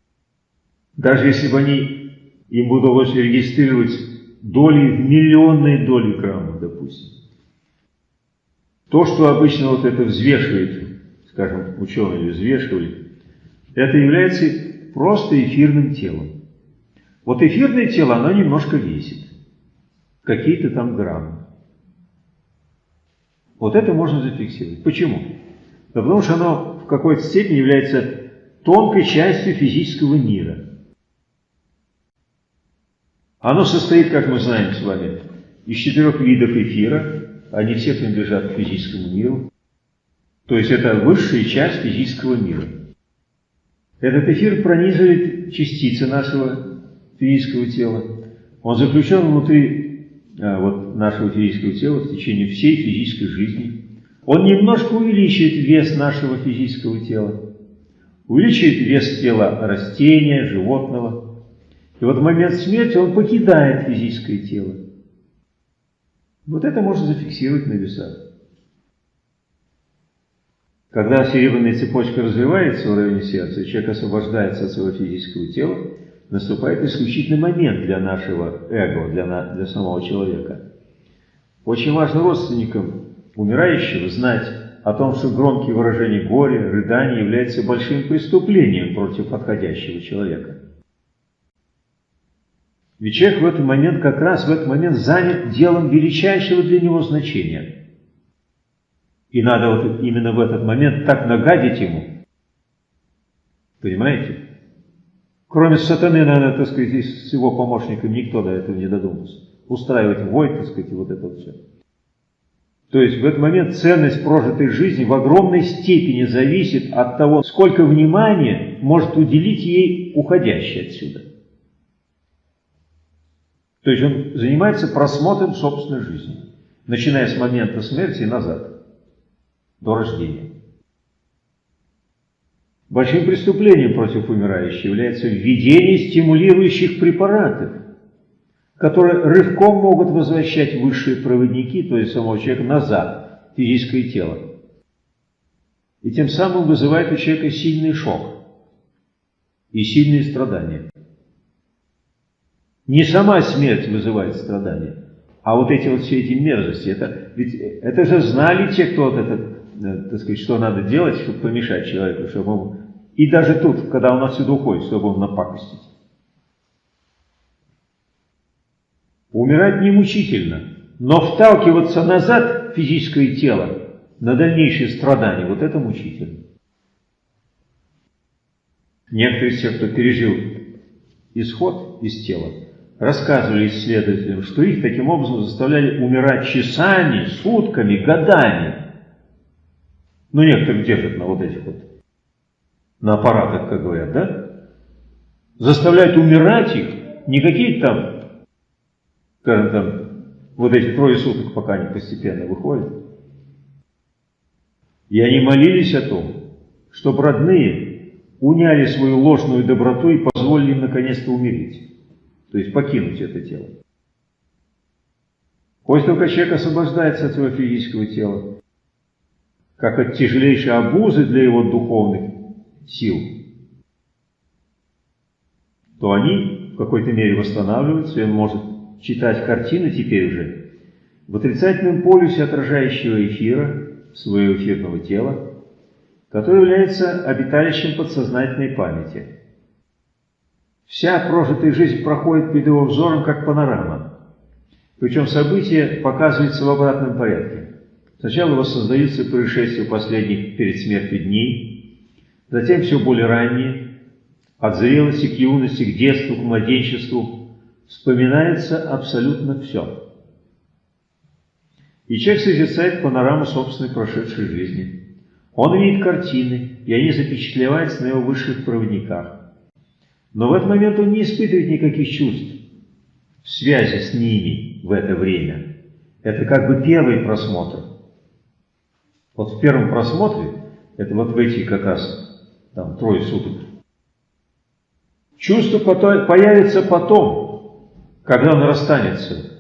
Даже если бы они, им удалось регистрировать доли в миллионные доли граммов, допустим. То, что обычно вот это взвешивает, скажем, ученые взвешивали, это является просто эфирным телом. Вот эфирное тело, оно немножко весит. Какие-то там граммы. Вот это можно зафиксировать. Почему? Да потому что оно в какой-то степени является тонкой частью физического мира. Оно состоит, как мы знаем с вами, из четырех видов эфира, они все принадлежат к физическому миру. То есть это высшая часть физического мира. Этот эфир пронизывает частицы нашего физического тела. Он заключен внутри вот, нашего физического тела в течение всей физической жизни. Он немножко увеличивает вес нашего физического тела, увеличивает вес тела растения, животного. И вот в момент смерти он покидает физическое тело. Вот это можно зафиксировать на весах. Когда серебряная цепочка развивается в районе сердца, человек освобождается от своего физического тела, наступает исключительный момент для нашего эго, для, на, для самого человека. Очень важно родственникам умирающего знать о том, что громкие выражения горя, рыдания являются большим преступлением против отходящего человека. Ведь человек в этот момент, как раз в этот момент занят делом величайшего для него значения. И надо вот именно в этот момент так нагадить ему. Понимаете? Кроме сатаны, наверное, так сказать, с его помощником никто до этого не додумался. Устраивать вой, так сказать, и вот это все. То есть в этот момент ценность прожитой жизни в огромной степени зависит от того, сколько внимания может уделить ей уходящий отсюда. То есть он занимается просмотром собственной жизни, начиная с момента смерти и назад, до рождения. Большим преступлением против умирающего является введение стимулирующих препаратов, которые рывком могут возвращать высшие проводники, то есть самого человека, назад физическое тело. И тем самым вызывает у человека сильный шок и сильные страдания. Не сама смерть вызывает страдания, а вот эти вот все эти мерзости. Это, ведь это же знали те, кто вот этот, э, так сказать, что надо делать, чтобы помешать человеку, чтобы он... И даже тут, когда он отсюда уходит, чтобы он напакостить. Умирать не мучительно, но вталкиваться назад в физическое тело на дальнейшие страдания, вот это мучительно. Некоторые из тех, кто пережил исход из тела, рассказывали исследователям, что их таким образом заставляли умирать часами, сутками, годами. Ну, некоторых держат на вот этих вот, на аппаратах, как говорят, да? Заставляют умирать их, не какие-то там, скажем там, вот эти трое суток, пока они постепенно выходят. И они молились о том, чтобы родные уняли свою ложную доброту и позволили им наконец-то умереть то есть покинуть это тело. После только человек освобождается от своего физического тела, как от тяжелейшей обузы для его духовных сил, то они в какой-то мере восстанавливаются, и он может читать картины теперь уже в отрицательном полюсе отражающего эфира своего эфирного тела, которое является обиталищем подсознательной памяти. Вся прожитая жизнь проходит перед его взором, как панорама. Причем события показываются в обратном порядке. Сначала воссоздаются происшествия последних перед смертью дней, затем все более ранние, от зрелости к юности, к детству, к младенчеству, вспоминается абсолютно все. И человек созерцает панораму собственной прошедшей жизни. Он видит картины, и они запечатлеваются на его высших проводниках. Но в этот момент он не испытывает никаких чувств в связи с ними в это время. Это как бы первый просмотр. Вот в первом просмотре, это вот в эти как раз там трое суток, чувство появится потом, когда он расстанется.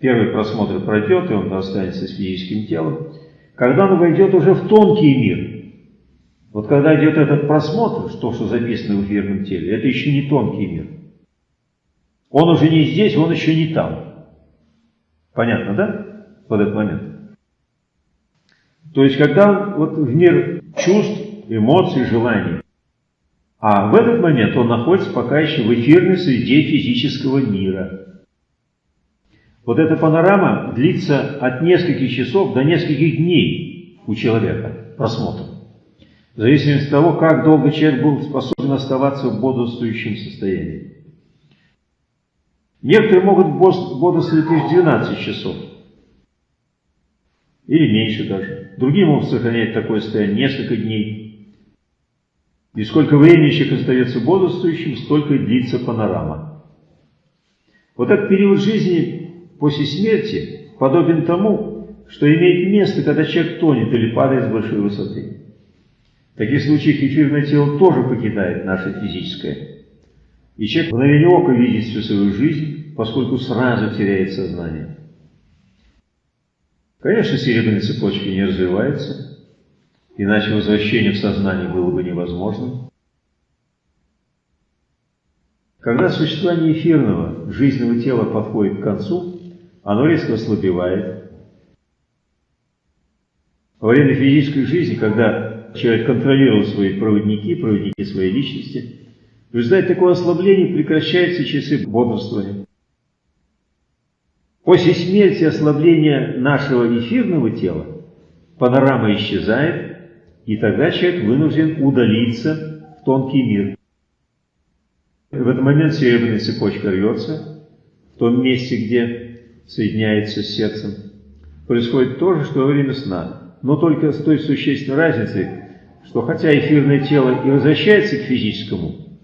Первый просмотр пройдет, и он расстанется с физическим телом. Когда он войдет уже в тонкий мир, вот когда идет этот просмотр, что, что записано в эфирном теле, это еще не тонкий мир. Он уже не здесь, он еще не там. Понятно, да? В этот момент. То есть, когда вот в мир чувств, эмоций, желаний, а в этот момент он находится пока еще в эфирной среде физического мира. Вот эта панорама длится от нескольких часов до нескольких дней у человека, просмотр в зависимости от того, как долго человек был способен оставаться в бодрствующем состоянии. Некоторые могут бодрствовать лишь 12 часов, или меньше даже. Другие могут сохранять такое состояние несколько дней. И сколько времени человек остается бодрствующим, столько длится панорама. Вот этот период жизни после смерти подобен тому, что имеет место, когда человек тонет или падает с большой высоты. В таких случаях эфирное тело тоже покидает наше физическое. И человек мгновение ока видит всю свою жизнь, поскольку сразу теряет сознание. Конечно, серебряная цепочка не развивается, иначе возвращение в сознание было бы невозможным. Когда существование эфирного, жизненного тела подходит к концу, оно резко ослабевает. Во время физической жизни, когда человек контролировал свои проводники, проводники своей личности. В результате такого ослабления прекращаются часы бодрствования. После смерти ослабления нашего эфирного тела панорама исчезает, и тогда человек вынужден удалиться в тонкий мир. В этот момент серебряная цепочка рвется в том месте, где соединяется с сердцем. Происходит то же, что во время сна, но только с той существенной разницей, что хотя эфирное тело и возвращается к физическому,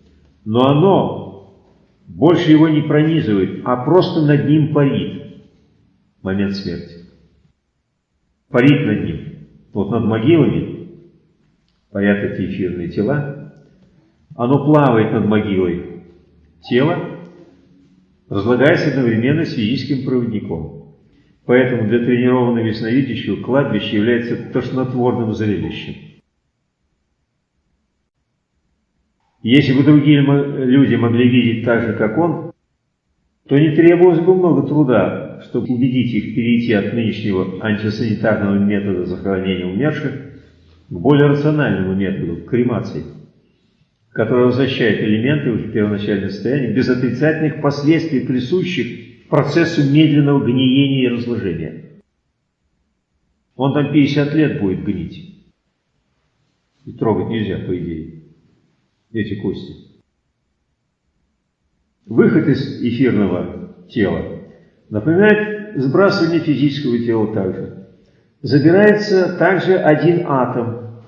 но оно больше его не пронизывает, а просто над ним парит момент смерти. Парит над ним. Вот над могилами парят эти эфирные тела. Оно плавает над могилой. Тело разлагаясь одновременно с физическим проводником. Поэтому для тренированного ясновидящего кладбище является тошнотворным зрелищем. Если бы другие люди могли видеть так же, как он, то не требовалось бы много труда, чтобы убедить их перейти от нынешнего антисанитарного метода захоронения умерших к более рациональному методу, к кремации, который возвращает элементы в первоначальное состояние без отрицательных последствий, присущих процессу медленного гниения и разложения. Он там 50 лет будет гнить. И трогать нельзя, по идее эти кости. Выход из эфирного тела напоминает сбрасывание физического тела также. Забирается также один атом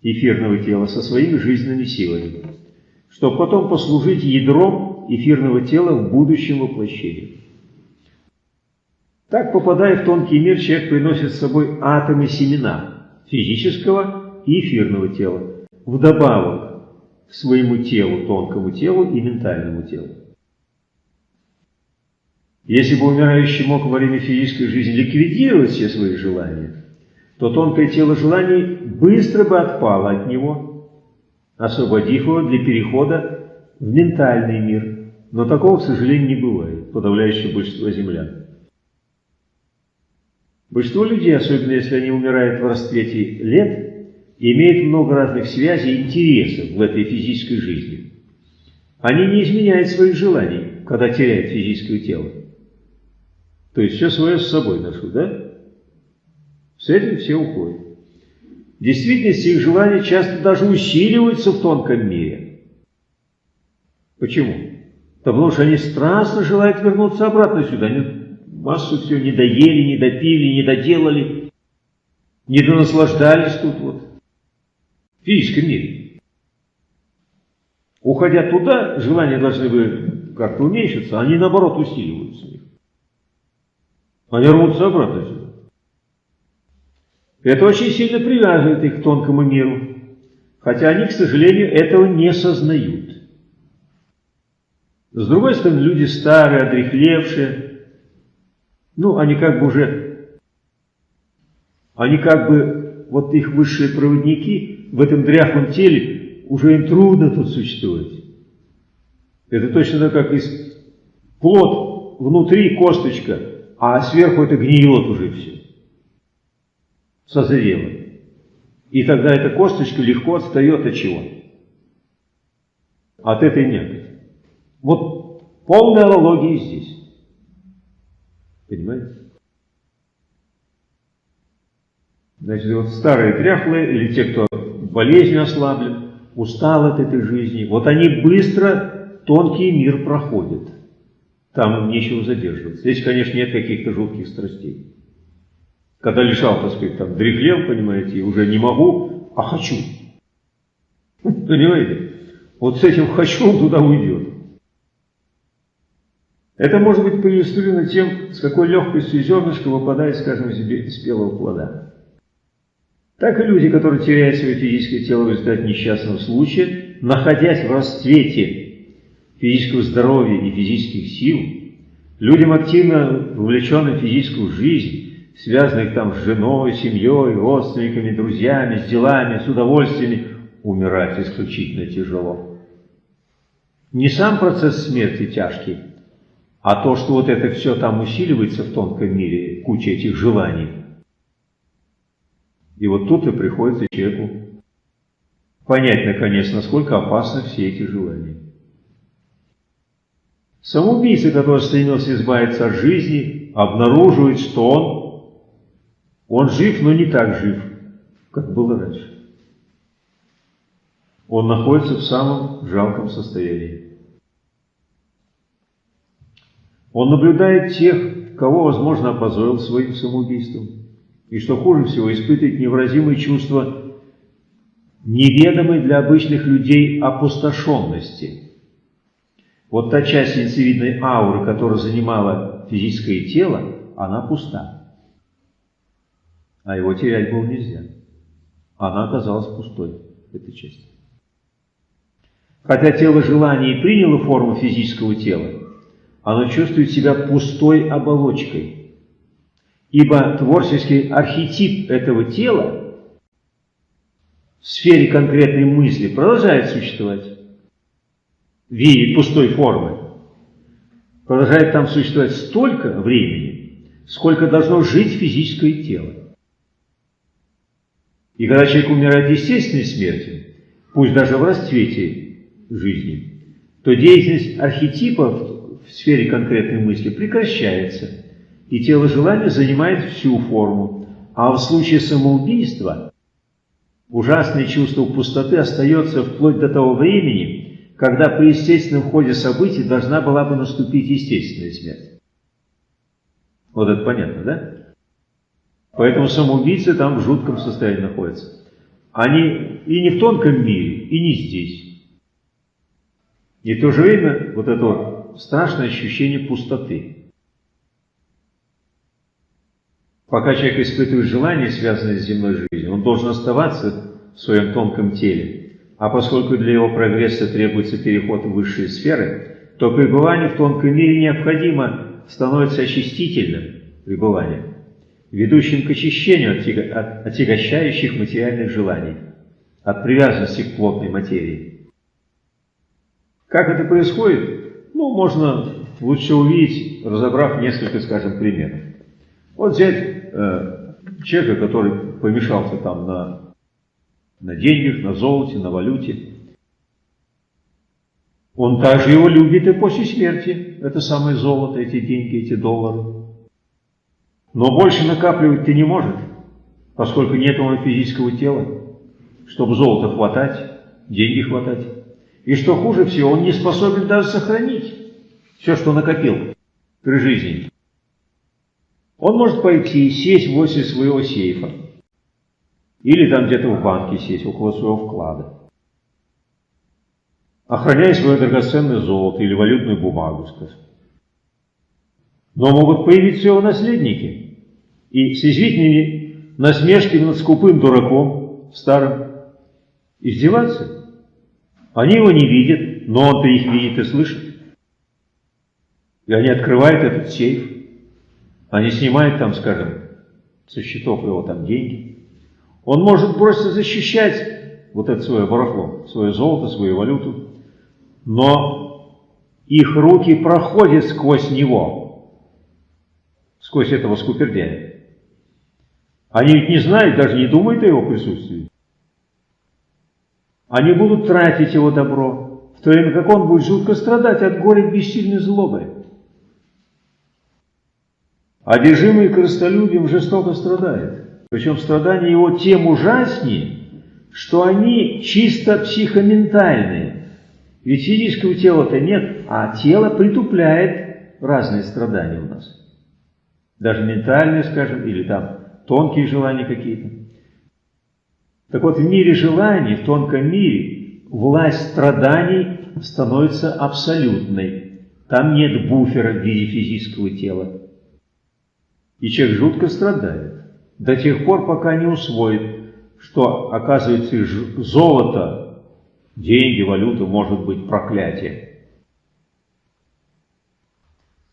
эфирного тела со своими жизненными силами, чтобы потом послужить ядром эфирного тела в будущем воплощении. Так, попадая в тонкий мир, человек приносит с собой атомы семена физического и эфирного тела. Вдобавок своему телу, тонкому телу и ментальному телу. Если бы умирающий мог во время физической жизни ликвидировать все свои желания, то тонкое тело желаний быстро бы отпало от него, освободив его для перехода в ментальный мир. Но такого, к сожалению, не бывает, подавляющее большинство землян. Большинство людей, особенно если они умирают в расцвете лет, имеют много разных связей и интересов в этой физической жизни. Они не изменяют своих желаний, когда теряют физическое тело. То есть все свое с собой ношу, да? С этим все уходят. В действительности их желания часто даже усиливаются в тонком мире. Почему? Потому что они страстно желают вернуться обратно сюда. Они массу всего не доели, не допили, не доделали, не донаслаждались тут вот в физическом мире. Уходя туда, желания должны бы как-то уменьшиться, они наоборот усиливаются. Они рвутся обратно сюда. Это очень сильно привязывает их к тонкому миру, хотя они, к сожалению, этого не сознают. С другой стороны, люди старые, одрехлевшие, ну, они как бы уже, они как бы, вот их высшие проводники, в этом дряхлом теле, уже им трудно тут существовать. Это точно так, как из плод внутри косточка, а сверху это гниет уже все. Созрело. И тогда эта косточка легко отстает от чего? От этой мякоти. Вот полная аналогия здесь. Понимаете? Значит, вот старые дряхлые, или те, кто болезнь ослаблен, устал от этой жизни. Вот они быстро тонкий мир проходят. Там им нечего задерживаться. Здесь, конечно, нет каких-то жутких страстей. Когда лежал, так сказать, там, дряхлел, понимаете, и уже не могу, а хочу. Понимаете? Вот с этим «хочу» он туда уйдет. Это может быть проиллюстрировано тем, с какой легкостью зернышко выпадает, скажем, из спелого плода так и люди, которые теряют свое физическое тело в результате несчастного случая, находясь в расцвете физического здоровья и физических сил, людям активно вовлеченным в физическую жизнь, связанных там с женой, семьей, родственниками, друзьями, с делами, с удовольствиями, умирать исключительно тяжело. Не сам процесс смерти тяжкий, а то, что вот это все там усиливается в тонком мире, куча этих желаний – и вот тут и приходится человеку понять, наконец, насколько опасны все эти желания. Самоубийца, который стремился избавиться от жизни, обнаруживает, что он, он жив, но не так жив, как было раньше. Он находится в самом жалком состоянии. Он наблюдает тех, кого, возможно, опозорил своим самоубийством и, что хуже всего, испытывает невыразимые чувства неведомой для обычных людей опустошенности. Вот та часть яйцевидной ауры, которая занимала физическое тело, она пуста. А его терять было нельзя. Она оказалась пустой, эта часть. Хотя тело желания и приняло форму физического тела, оно чувствует себя пустой оболочкой. Ибо творческий архетип этого тела в сфере конкретной мысли продолжает существовать в виде пустой формы. Продолжает там существовать столько времени, сколько должно жить физическое тело. И когда человек умирает естественной смертью, пусть даже в расцвете жизни, то деятельность архетипов в сфере конкретной мысли прекращается, и тело желания занимает всю форму. А в случае самоубийства ужасное чувство пустоты остается вплоть до того времени, когда при естественном ходе событий должна была бы наступить естественная смерть. Вот это понятно, да? Поэтому самоубийцы там в жутком состоянии находятся. Они и не в тонком мире, и не здесь. И в то же время вот это страшное ощущение пустоты. Пока человек испытывает желание, связанное с земной жизнью, он должен оставаться в своем тонком теле. А поскольку для его прогресса требуется переход в высшие сферы, то пребывание в тонком мире необходимо становится очистительным пребыванием ведущим к очищению от отягощающих материальных желаний, от привязанности к плотной материи. Как это происходит? Ну, можно лучше увидеть, разобрав несколько, скажем, примеров. Вот взять э, человека, который помешался там на, на деньгах, на золоте, на валюте. Он также его любит и после смерти. Это самое золото, эти деньги, эти доллары. Но больше накапливать-то не может, поскольку нет у него физического тела, чтобы золото хватать, деньги хватать. И что хуже всего, он не способен даже сохранить все, что накопил при жизни. Он может пойти и сесть возле своего сейфа, или там где-то в банке сесть, около своего вклада, охраняя свое драгоценное золото или валютную бумагу, скажем. Но могут появиться его наследники – и с язвительными насмешками над скупым дураком, старым, издеваться. Они его не видят, но он-то их видит и слышит. И они открывают этот сейф, они снимают там, скажем, со счетов его там деньги. Он может просто защищать вот это свое барахло, свое золото, свою валюту, но их руки проходят сквозь него, сквозь этого скупердяя. Они ведь не знают, даже не думают о его присутствии. Они будут тратить его добро, в то время как он будет жутко страдать от горя бессильной злобы. Одержимый корыстолюбием жестоко страдает. Причем страдания его тем ужаснее, что они чисто психоментальные. Ведь физического тела-то нет, а тело притупляет разные страдания у нас. Даже ментальные, скажем, или там тонкие желания какие-то. Так вот, в мире желаний, в тонком мире, власть страданий становится абсолютной. Там нет буфера в виде физического тела. И человек жутко страдает до тех пор, пока не усвоит, что, оказывается, золото, деньги, валюта может быть проклятие.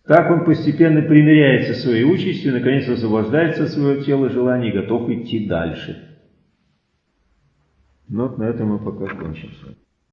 Так он постепенно примиряется со своей участью, наконец освобождается от своего тела желаний и готов идти дальше. Ну вот на этом мы пока кончим.